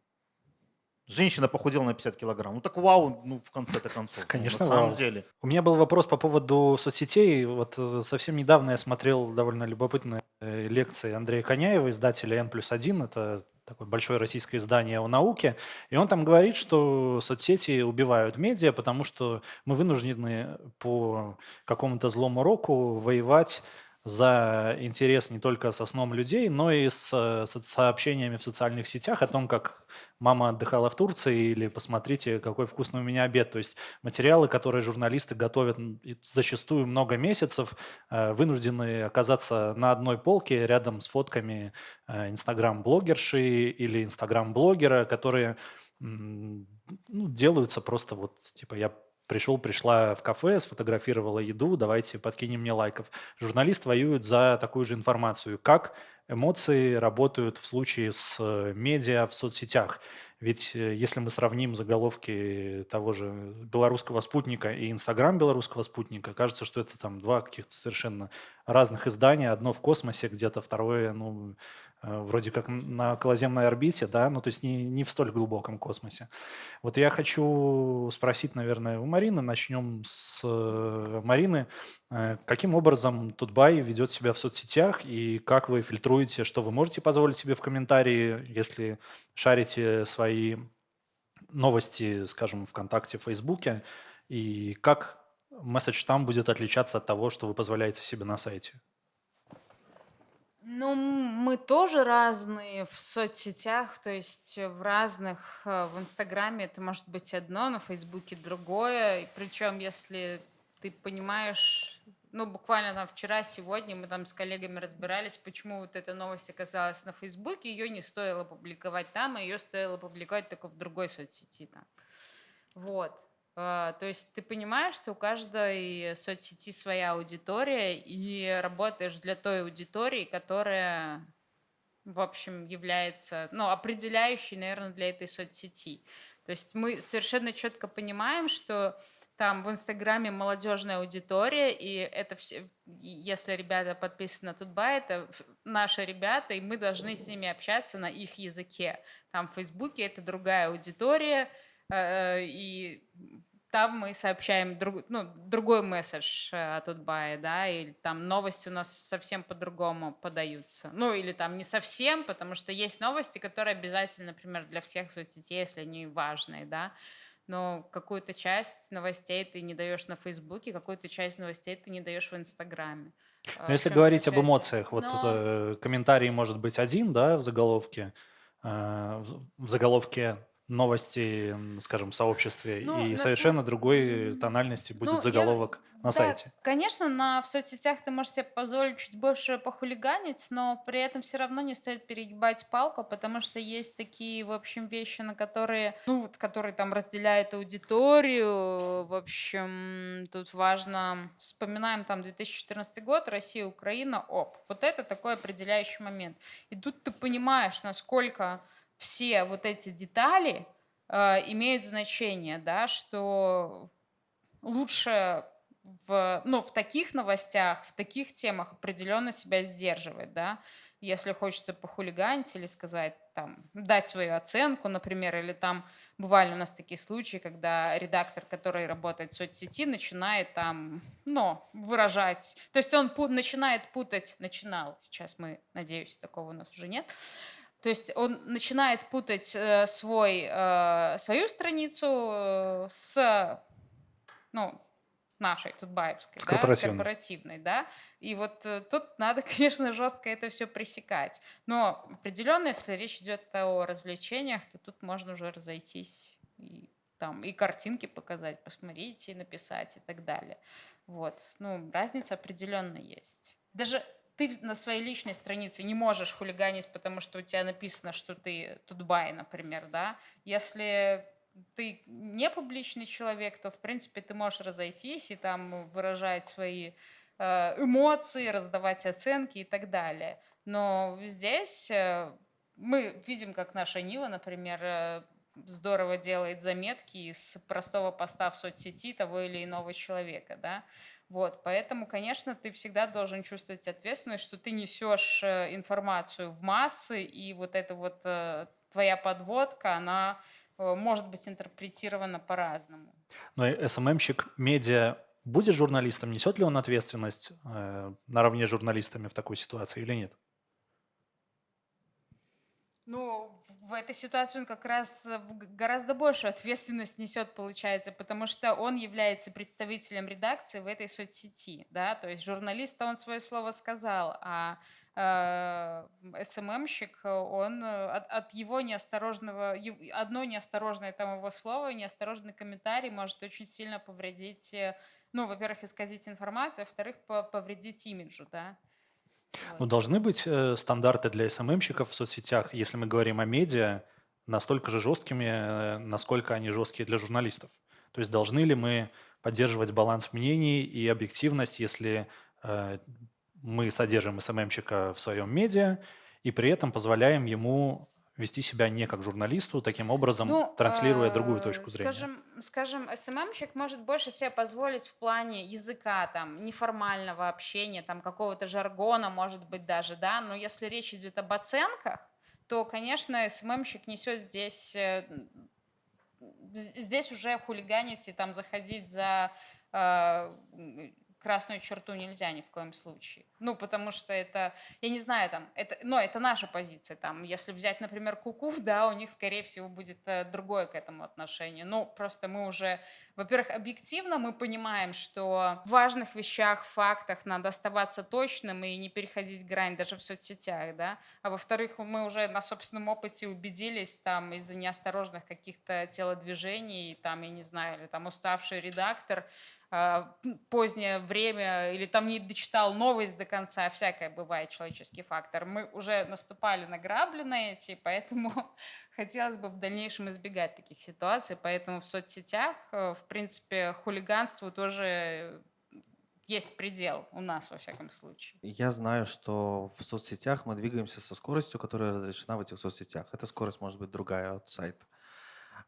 женщина похудела на 50 килограмм, ну, так вау, ну, в конце-то концов, ну, Конечно, на самом вау. деле. У меня был вопрос по поводу соцсетей. Вот э, совсем недавно я смотрел довольно любопытные э, лекции Андрея Коняева, издателя N плюс 1. Это такое большое российское издание о науке. И он там говорит, что соцсети убивают медиа, потому что мы вынуждены по какому-то злому року воевать за интерес не только со сном людей, но и с э, со- сообщениями в социальных сетях о том, как мама отдыхала в Турции или посмотрите, какой вкусный у меня обед. То есть материалы, которые журналисты готовят зачастую много месяцев, э, вынуждены оказаться на одной полке рядом с фотками э, инстаграм-блогерши или инстаграм-блогера, которые ну, делаются просто вот, типа, я пришел, пришла в кафе, сфотографировала еду, давайте подкинем мне лайков. Журналист воюет за такую же информацию. Как эмоции работают в случае с э, медиа в соцсетях? Ведь э, если мы сравним заголовки того же белорусского спутника и Инстаграм белорусского спутника, кажется, что это там два каких-то совершенно разных издания. Одно в космосе где-то, второе, ну, вроде как на околоземной орбите, да, ну, то есть не, не в столь глубоком космосе. Вот я хочу спросить, наверное, у Марины, начнем с э, Марины. Э, Каким образом Тутбай ведет себя в соцсетях и как вы фильтруете, что вы можете позволить себе в комментарии, если шарите свои новости, скажем, ВКонтакте, Фейсбуке, и как месседж там будет отличаться от того, что вы позволяете себе на сайте? Ну, мы тоже разные в соцсетях, то есть в разных, э, в Инстаграме это может быть одно, на Фейсбуке другое. И причем, если ты понимаешь, ну, буквально там вчера, сегодня мы там с коллегами разбирались, почему вот эта новость оказалась на Фейсбуке, ее не стоило публиковать там, а ее стоило публиковать только в другой соцсети. Там. Вот. А, то есть ты понимаешь, что у каждой соцсети своя аудитория, и работаешь для той аудитории, которая, в общем, является ну, определяющей, наверное, для этой соцсети. То есть мы совершенно четко понимаем, что там в Инстаграме молодежная аудитория, и это все, если ребята подписаны на Тутба, это наши ребята, и мы должны с ними общаться на их языке. Там в Фейсбуке это другая аудитория, и там мы сообщаем друг, ну, другой месседж э, от Утбая, да, или там новости у нас совсем по-другому подаются. Ну, или там не совсем, потому что есть новости, которые обязательно, например, для всех соцсетей, если они важные, да, но какую-то часть новостей ты не даешь на Фейсбуке, какую-то часть новостей ты не даешь в Инстаграме. Но если говорить об эмоциях, вот это, комментарий может быть один, да, в заголовке, в заголовке новости, скажем, в сообществе, ну, и совершенно с... другой тональности будет ну, заголовок я... на да, сайте. Конечно, на, в соцсетях ты можешь себе позволить чуть больше похулиганить, но при этом все равно не стоит перегибать палку, потому что есть такие, в общем, вещи, на которые, ну, вот, которые там разделяют аудиторию. В общем, тут важно, вспоминаем там 2014 год, Россия, Украина, оп. Вот это такой определяющий момент. И тут ты понимаешь, насколько все вот эти детали э, имеют значение, да, что лучше в, ну, в таких новостях, в таких темах определенно себя сдерживать, да, если хочется похулиганить или сказать, там, дать свою оценку, например, или там бывали у нас такие случаи, когда редактор, который работает в соцсети, начинает там, ну, выражать, то есть он пу- начинает путать, начинал, сейчас мы, надеюсь, такого у нас уже нет, то есть он начинает путать э, свой, э, свою страницу э, с ну, нашей, тутбаевской, с, да, с корпоративной, да. И вот э, тут надо, конечно, жестко это все пресекать. Но определенно, если речь идет о развлечениях, то тут можно уже разойтись и там и картинки показать, посмотрите, написать и так далее. Вот. Ну, разница определенно есть. Даже ты на своей личной странице не можешь хулиганить, потому что у тебя написано, что ты тутбай, например, да. Если ты не публичный человек, то, в принципе, ты можешь разойтись и там выражать свои э, эмоции, раздавать оценки и так далее. Но здесь э, мы видим, как наша Нива, например, э, здорово делает заметки из простого поста в соцсети того или иного человека, да. Вот, поэтому, конечно, ты всегда должен чувствовать ответственность, что ты несешь э, информацию в массы, и вот эта вот э, твоя подводка, она э, может быть интерпретирована по-разному. Но СММщик медиа будет журналистом, несет ли он ответственность э, наравне с журналистами в такой ситуации или нет? Ну, в этой ситуации он как раз э, гораздо большую ответственность несет, получается, потому что он является представителем редакции в этой соцсети, да, то есть журналист он свое слово сказал, а э, СММщик, он э, от, от его неосторожного, одно неосторожное там его слово, неосторожный комментарий может очень сильно повредить, ну, во-первых, исказить информацию, а во-вторых, повредить имиджу, да. Ну, должны быть э, стандарты для СММщиков в соцсетях, если мы говорим о медиа, настолько же жесткими, э, насколько они жесткие для журналистов. То есть должны ли мы поддерживать баланс мнений и объективность, если э, мы содержим СММщика в своем медиа и при этом позволяем ему вести себя не как журналисту, таким образом ну, транслируя другую э, точку зрения. Скажем, скажем, СММщик может больше себе позволить в плане языка, там, неформального общения, там, какого-то жаргона, может быть, даже, да, но если речь идет об оценках, то, конечно, СММщик несет здесь, э, здесь уже хулиганить и там заходить за э, красную черту нельзя ни в коем случае. Ну, потому что это, я не знаю, там, это, но это наша позиция. Там, если взять, например, Кукув, да, у них, скорее всего, будет э, другое к этому отношение. Ну, просто мы уже, во-первых, объективно мы понимаем, что в важных вещах, фактах надо оставаться точным и не переходить грань даже в соцсетях, да. А во-вторых, мы уже на собственном опыте убедились там из-за неосторожных каких-то телодвижений, там, я не знаю, или там уставший редактор, позднее время или там не дочитал новость до конца, всякое бывает человеческий фактор. Мы уже наступали на грабли на эти, поэтому хотелось бы в дальнейшем избегать таких ситуаций. Поэтому в соцсетях, э, в принципе, хулиганству тоже есть предел у нас, во всяком случае. Я знаю, что в соцсетях мы двигаемся со скоростью, которая разрешена в этих соцсетях. Эта скорость может быть другая от сайта.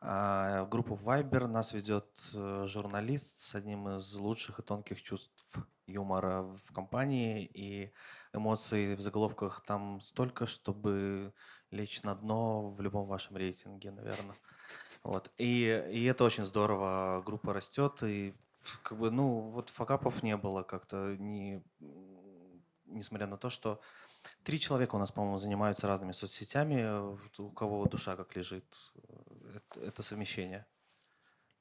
А, группу Viber нас ведет э, журналист с одним из лучших и тонких чувств юмора в компании, и эмоций в заголовках там столько, чтобы лечь на дно в любом вашем рейтинге, наверное. Вот. И, и это очень здорово. Группа растет, и как бы, ну, вот факапов не было как-то, не, несмотря на то, что Три человека у нас, по-моему, занимаются разными соцсетями. У кого душа как лежит. Это, совмещение.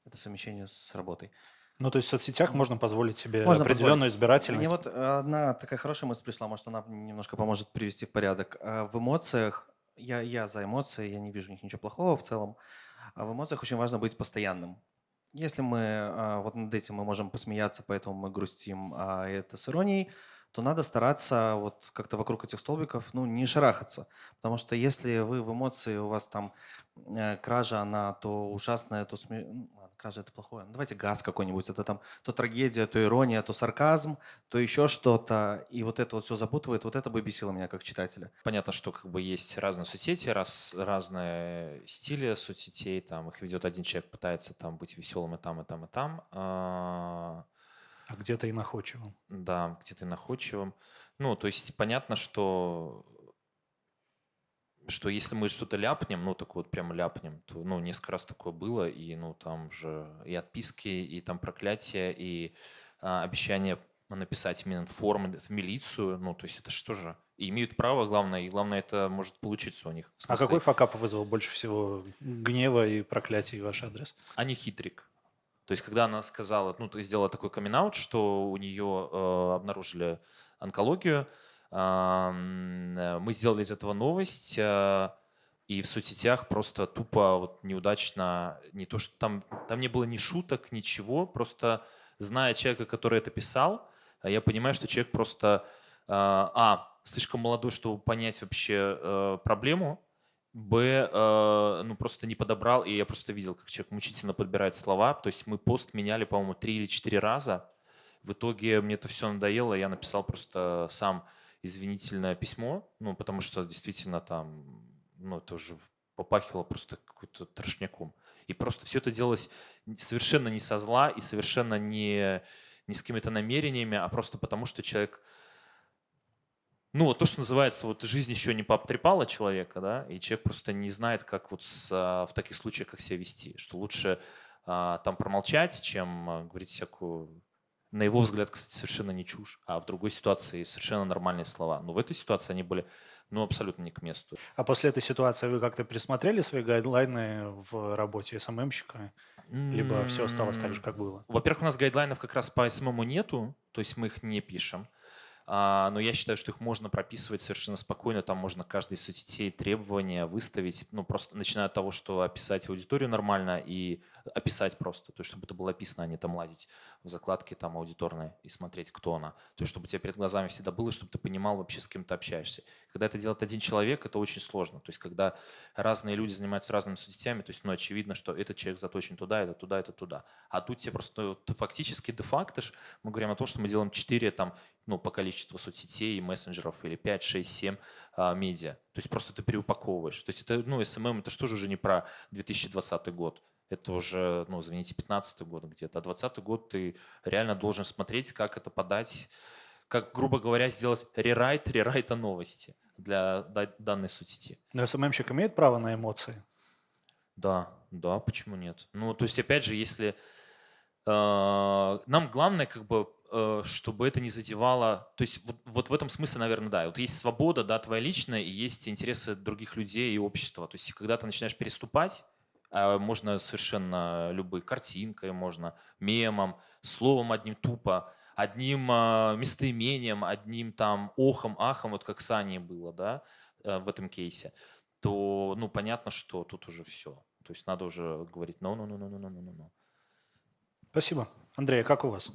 Это совмещение с работой. Ну, то есть в соцсетях можно позволить себе можно определенную позволить. избирательность. Мне вот одна такая хорошая мысль пришла, может, она немножко поможет привести в порядок. А в эмоциях, я, я за эмоции, я не вижу в них ничего плохого в целом. А в эмоциях очень важно быть постоянным. Если мы а, вот над этим мы можем посмеяться, поэтому мы грустим, а это с иронией – то надо стараться вот как-то вокруг этих столбиков ну, не шарахаться. Потому что если вы в эмоции, у вас там э, кража, она то ужасная, то сме... ну, кража это плохое. Ну, давайте газ какой-нибудь. Это там то трагедия, то ирония, то сарказм, то еще что-то. И вот это вот все запутывает. Вот это бы бесило меня как читателя. Понятно, что как бы есть разные соцсети, раз, разные стили соцсетей. Там их ведет один человек, пытается там быть веселым и там, и там, и там. А, а где-то и находчивым. Да, где-то и находчивым. Ну, то есть понятно, что что если мы что-то ляпнем, ну, так вот прям ляпнем, то, ну, несколько раз такое было, и, ну, там же и отписки, и там проклятия, и а, обещание написать Мининформ в милицию, ну, то есть это что же? И имеют право, главное, и главное, это может получиться у них. А какой факап вызвал больше всего гнева и проклятий в ваш адрес? Они хитрик. То есть, когда она сказала, ну, сделала такой камин что у нее э, обнаружили онкологию, э, мы сделали из этого новость, э, и в соцсетях просто тупо вот неудачно, не то что там, там не было ни шуток, ничего, просто зная человека, который это писал, я понимаю, что человек просто, э, а, слишком молодой, чтобы понять вообще э, проблему, Б, э, ну просто не подобрал, и я просто видел, как человек мучительно подбирает слова. То есть мы пост меняли, по-моему, три или четыре раза. В итоге мне это все надоело, я написал просто сам извинительное письмо, ну потому что действительно там, ну это уже попахивало просто какой-то трошняком. И просто все это делалось совершенно не со зла и совершенно не, не с какими-то намерениями, а просто потому, что человек ну, вот то, что называется, вот жизнь еще не пообтрепала человека, да, и человек просто не знает, как вот с, а, в таких случаях, как себя вести, что лучше а, там промолчать, чем а, говорить всякую, на его взгляд, кстати, совершенно не чушь, а в другой ситуации совершенно нормальные слова. Но в этой ситуации они были, ну, абсолютно не к месту. А после этой ситуации вы как-то присмотрели свои гайдлайны в работе СММщика? Либо все осталось так же, как было? Во-первых, у нас гайдлайнов как раз по СММу нету, то есть мы их не пишем. А, но я считаю, что их можно прописывать совершенно спокойно. Там можно каждой из соцсетей требования выставить, ну просто начиная от того, что описать аудиторию нормально и описать просто, то есть чтобы это было описано, а не там лазить в закладке там аудиторной и смотреть, кто она. То есть чтобы у тебя перед глазами всегда было, чтобы ты понимал вообще, с кем ты общаешься. Когда это делает один человек, это очень сложно. То есть когда разные люди занимаются разными соцсетями, то есть ну, очевидно, что этот человек заточен туда, это туда, это туда. А тут тебе просто ну, фактически де-факто мы говорим о том, что мы делаем 4 там ну, по количеству соцсетей и мессенджеров, или 5, 6, 7 а, медиа. То есть просто ты переупаковываешь. То есть это, ну, SMM это что же уже не про 2020 год. Это уже, ну, извините, 15 год где-то. А 20 год ты реально должен смотреть, как это подать, как, грубо говоря, сделать рерайт, рерайта новости для данной соцсети. Но СММщик имеет право на эмоции? Да, да, почему нет? Ну, то есть, опять же, если Нам главное как бы э, чтобы это не задевало, то есть вот, вот в этом смысле, наверное, да, вот есть свобода, да, твоя личная, и есть интересы других людей и общества. То есть когда ты начинаешь переступать, а можно совершенно любой картинкой, можно мемом, словом одним тупо, одним а, местоимением, одним там охом, ахом, вот как с Аней было, да, э, в этом кейсе, то, ну, понятно, что тут уже все. То есть надо уже говорить no, no, no, no, no, no, no, no. Спасибо. Андрей, а как у вас?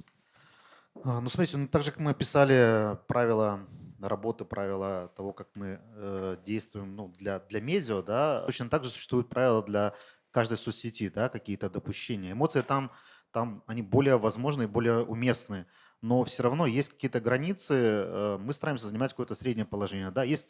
А, Ну, смотрите, ну, так же, как мы описали правила работы, правила того, как мы э, действуем ну, для, для медиа, да, точно так же существуют правила для каждой соцсети, да, какие-то допущения. Эмоции там, там они более возможны и более уместны, но все равно есть какие-то границы, э, мы стараемся занимать какое-то среднее положение, да, есть,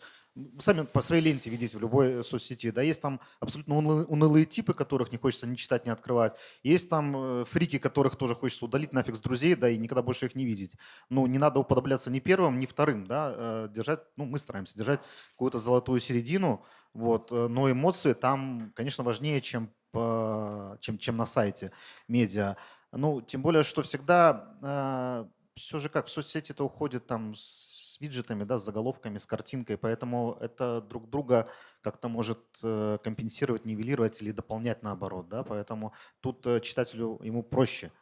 сами по своей ленте видите в любой соцсети, да, есть там абсолютно унылые, типы, которых не хочется ни читать, ни открывать, есть там э, фрики, которых тоже хочется удалить нафиг с друзей, да, и никогда больше их не видеть. Ну, не надо уподобляться ни первым, ни вторым, да, э, держать, ну, мы стараемся держать какую-то золотую середину, вот, но эмоции там, конечно, важнее, чем, по- чем, чем на сайте медиа. Ну, тем более, что всегда все же как в соцсети это уходит там с виджетами, да, с заголовками, с картинкой, поэтому это друг друга как-то может э, компенсировать, нивелировать или дополнять наоборот, да, поэтому тут э, читателю ему проще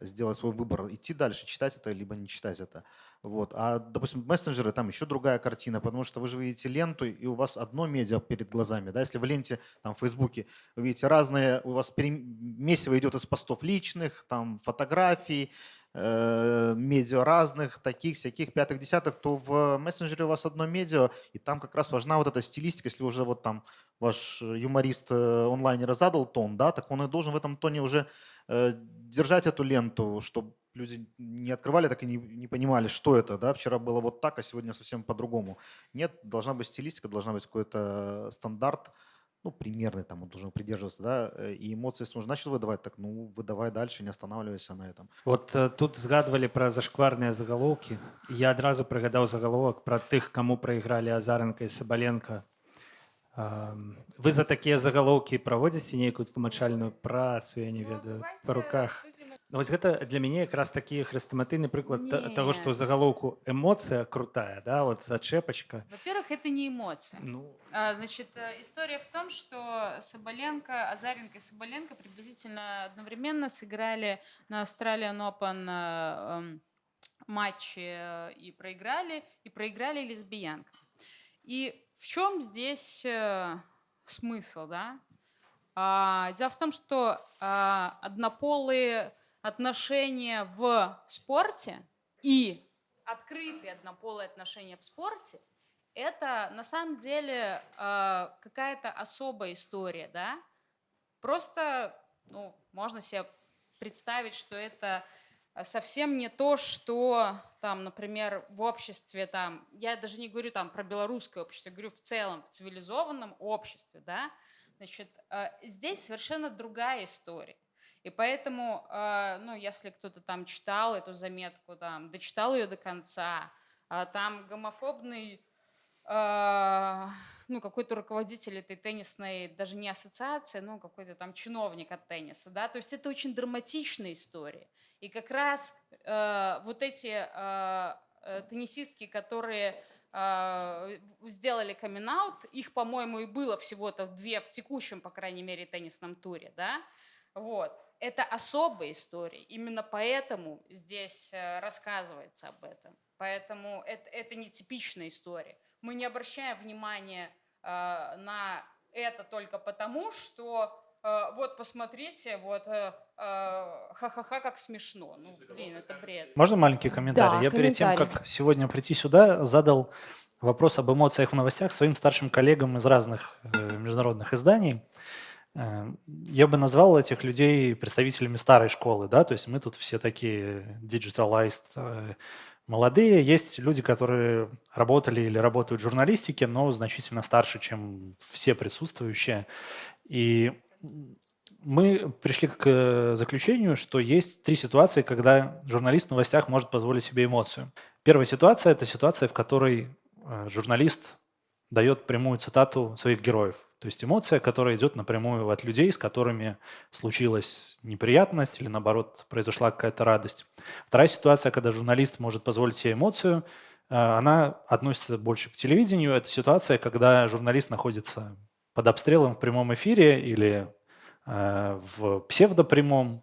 сделать свой выбор, идти дальше, читать это, либо не читать это. Вот. А, допустим, мессенджеры, там еще другая картина, потому что вы же видите ленту, и у вас одно медиа перед глазами. Да? Если в ленте, там, в Фейсбуке, вы видите разные, у вас пере- месиво идет из постов личных, там, фотографий, медиа разных, таких, всяких, пятых, десятых, то в мессенджере у вас одно медиа, и там как раз важна вот эта стилистика, если уже вот там ваш юморист э, онлайнера задал тон, да, так он и должен в этом тоне уже э, держать эту ленту, чтобы люди не открывали, так и не, не понимали, что это, да, вчера было вот так, а сегодня совсем по-другому. Нет, должна быть стилистика, должна быть какой-то стандарт, ну, примерный там он должен придерживаться, да, э, и эмоции, если он уже начал выдавать, так, ну, выдавай дальше, не останавливайся на этом. Вот э, тут згадвалі пра зашкварныя загалоўкі І я адразу прыгадаў загаловак пра тых каму прайгралі азаренка і сабаленко Ам, вы за такія загалоўкі праводзіце нейкую тлумачальную працу я не Ну, ведаю давайте па руках обсудим это. Ну, вось гэта для мяне якраз такі хрэстаматыйны прыклад та- таго што Не. загалоўку эмоцыя крутая да вот зачэпачка Во-первых, это не эмоция. ну А, Значит, э, история в том, что Соболенко, Азаренко и Соболенко приблизительно одновременно сыграли на Australian Open э, эм, матче э, и проиграли, и проиграли лесбиянкам. И в чем здесь смысл, да? А, Дело в том, что а, однополые отношения в спорте и открытые однополые отношения в спорте это на самом деле э, какая-то особая история, да? Просто, ну, можно себе представить, что это совсем не то, что там, например, в обществе там, я даже не говорю там про белорусское общество, я говорю в целом в цивилизованном обществе, да? Значит, э, здесь совершенно другая история. И поэтому, э, ну, если кто-то там читал эту заметку, там, дочитал ее до конца, а там гомофобный а, ну, какой-то руководитель этой теннисной, даже не ассоциации, ну, какой-то там чиновник от тенниса, да, то есть это очень драматичная история. И как раз э, вот эти э, э, теннисистки, которые э, сделали камин их, по-моему, и было всего-то две в текущем, по крайней мере, теннисном туре, да, вот. Это особая история. Именно поэтому здесь э, рассказывается об этом. Поэтому это, это не типичная история. Мы не обращаем внимания э, на это только потому, что э, вот посмотрите, вот э, э, ха-ха-ха, как смешно. Ну, блин, это бред. Можно маленький комментарий? Да, Я перед тем, комментарий. как сегодня прийти сюда, задал вопрос об эмоциях в новостях своим старшим коллегам из разных э, международных изданий. Э, Я бы назвал этих людей представителями старой школы, да, то есть мы тут все такие digitalized, э, молодые. Есть люди, которые работали или работают в журналистике, но значительно старше, чем все присутствующие. И мы пришли к э, заключению, что есть три ситуации, когда журналист в новостях может позволить себе эмоцию. Первая ситуация – это ситуация, в которой э, журналист дает прямую цитату своих героев. То есть эмоция, которая идет напрямую от людей, с которыми случилась неприятность или наоборот произошла какая-то радость. Вторая ситуация, когда журналист может позволить себе эмоцию, э, она относится больше к телевидению. Это ситуация, когда журналист находится под обстрелом в прямом эфире или э, в псевдопрямом,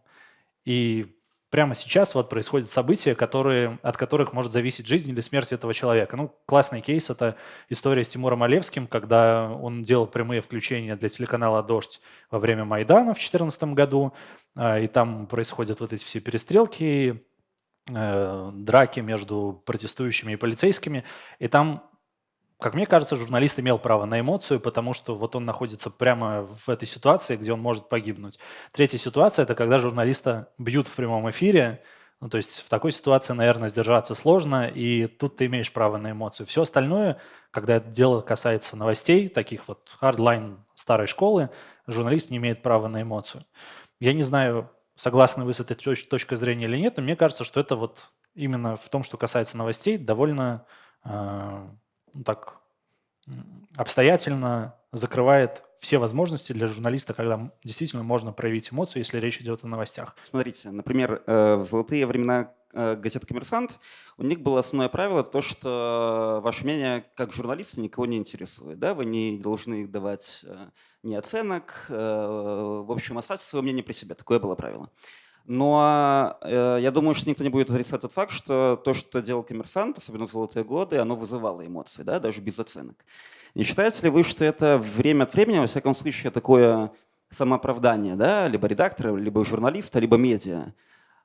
и прямо сейчас вот происходят события, которые, от которых может зависеть жизнь или смерть этого человека. Ну, классный кейс – это история с Тимуром Олевским, когда он делал прямые включения для телеканала «Дождь» во время Майдана в 2014 году, э, и там происходят вот эти все перестрелки, э, драки между протестующими и полицейскими, и там как мне кажется, журналист имел право на эмоцию, потому что вот он находится прямо в этой ситуации, где он может погибнуть. Третья ситуация – это когда журналиста бьют в прямом эфире. Ну, то есть в такой ситуации, наверное, сдержаться сложно, и тут ты имеешь право на эмоцию. Все остальное, когда это дело касается новостей, таких вот hardline старой школы, журналист не имеет права на эмоцию. Я не знаю, согласны вы с этой точкой зрения или нет, но мне кажется, что это вот именно в том, что касается новостей, довольно э, так обстоятельно закрывает все возможности для журналиста, когда действительно можно проявить эмоцию, если речь идет о новостях. Смотрите, например, э, в золотые времена э, газеты «Коммерсант» у них было основное правило то, что ваше мнение как журналиста никого не интересует. Да? Вы не должны давать э, ни оценок. В общем, оставьте свое мнение при себе. Такое было правило. Но э, я думаю, что никто не будет отрицать тот факт, что то, что делал коммерсант, особенно в золотые годы, оно вызывало эмоции, да, даже без оценок. Не считаете ли вы, что это время от времени, во всяком случае, такое самооправдание, да, либо редактора, либо журналиста, либо медиа,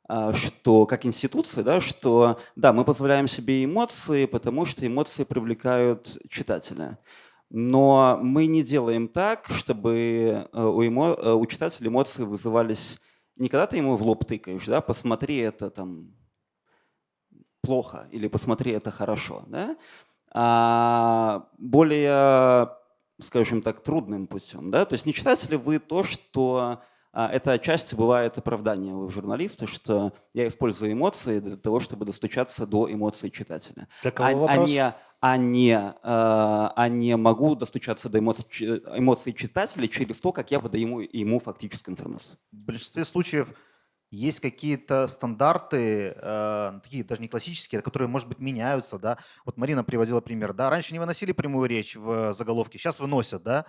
а, что как институция, да, что да, мы позволяем себе эмоции, потому что эмоции привлекают читателя. Но мы не делаем так, чтобы э, у, эмо... Э, у читателя эмоции вызывались не когда ты ему в лоб тыкаешь, да, посмотри это там плохо или посмотри это хорошо, да, а более, скажем так, трудным путем, да, то есть не читаете ли вы то, что это отчасти бывает оправдание у журналиста, что я использую эмоции для того, чтобы достучаться до эмоций читателя. Для кого а, вопрос? а не, а не, э, а не могу достучаться до эмоций, эмоций читателя через то, как я подаю ему, ему фактическую информацию. В большинстве случаев есть какие-то стандарты, э, такие даже не классические, которые, может быть, меняются. Да? Вот Марина приводила пример. Да? Раньше не выносили прямую речь в заголовке, сейчас выносят, да?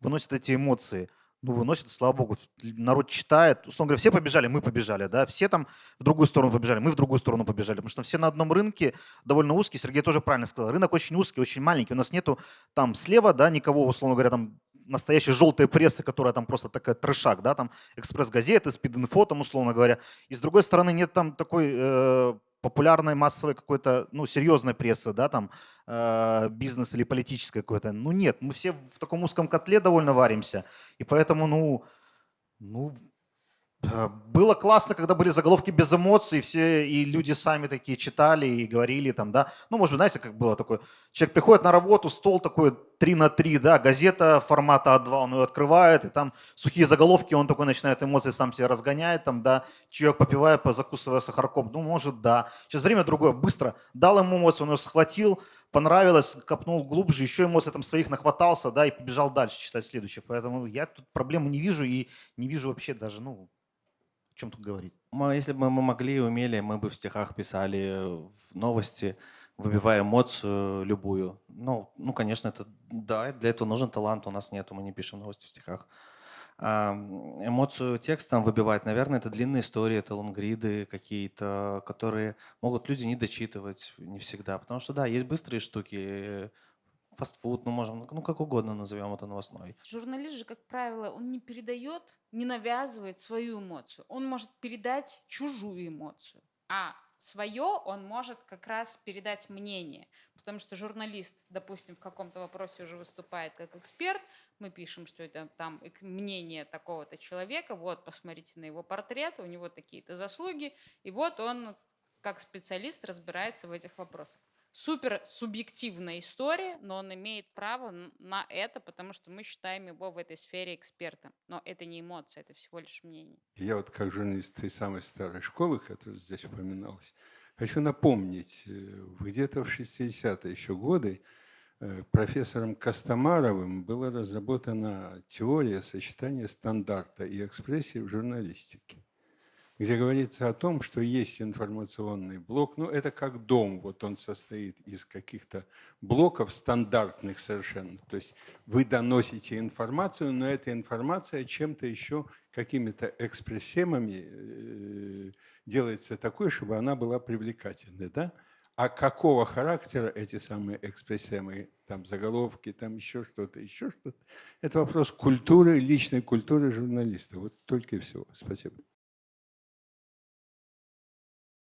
выносят эти эмоции ну, выносит, слава богу, народ читает. Условно говоря, все побежали, мы побежали, да, все там в другую сторону побежали, мы в другую сторону побежали, потому что все на одном рынке довольно узкий. Сергей тоже правильно сказал, рынок очень узкий, очень маленький. У нас нету там слева, да, никого, условно говоря, там настоящей желтой прессы, которая там просто такая трешак, да, там экспресс-газеты, спид-инфо, там, условно говоря. И с другой стороны нет там такой э, популярной массовой какой-то, ну, серьезной прессы, да, там, э, бизнес или политической какой-то. Ну, нет, мы все в таком узком котле довольно варимся, и поэтому, ну, ну, было классно, когда были заголовки без эмоций, все и люди сами такие читали и говорили там, да. Ну, может быть, знаете, как было такое. Человек приходит на работу, стол такой 3 на 3, да, газета формата А2, он ее открывает, и там сухие заголовки, он такой начинает эмоции сам себе разгоняет, там, да, чаек попивая, закусывая сахарком. Ну, может, да. Сейчас время другое, быстро. Дал ему эмоцию, он ее схватил, понравилось, копнул глубже, еще эмоций там своих нахватался, да, и побежал дальше читать следующее. Поэтому я тут проблемы не вижу и не вижу вообще даже, ну, чем тут говорить? Мы, если бы мы могли и умели, мы бы в стихах писали новости, выбивая эмоцию любую. Ну, ну, конечно, это да, для этого нужен талант, у нас нет, мы не пишем новости в стихах. Эмоцию текстом выбивать, наверное, это длинные истории, это лонгриды какие-то, которые могут люди не дочитывать не всегда. Потому что, да, есть быстрые штуки, фастфуд, ну можем, ну как угодно назовем это новостной. Журналист же, как правило, он не передает, не навязывает свою эмоцию. Он может передать чужую эмоцию, а свое он может как раз передать мнение. Потому что журналист, допустим, в каком-то вопросе уже выступает как эксперт, мы пишем, что это там мнение такого-то человека, вот, посмотрите на его портрет, у него такие-то заслуги, и вот он как специалист разбирается в этих вопросах супер субъективная история, но он имеет право на это, потому что мы считаем его в этой сфере экспертом. Но это не эмоция, это всего лишь мнение. Я вот как журналист той самой старой школы, которая здесь упоминалась, хочу напомнить, э, где-то в 60-е еще годы э, профессором Костомаровым была разработана теория сочетания стандарта и экспрессии в журналистике где говорится о том, что есть информационный блок, ну это как дом, вот он состоит из каких-то блоков стандартных совершенно, то есть вы доносите информацию, но эта информация чем-то еще, какими-то экспрессемами э, делается такой, чтобы она была привлекательной, да? А какого характера эти самые экспрессемы, там заголовки, там еще что-то, еще что-то, это вопрос культуры, личной культуры журналиста. Вот только и всего. Спасибо.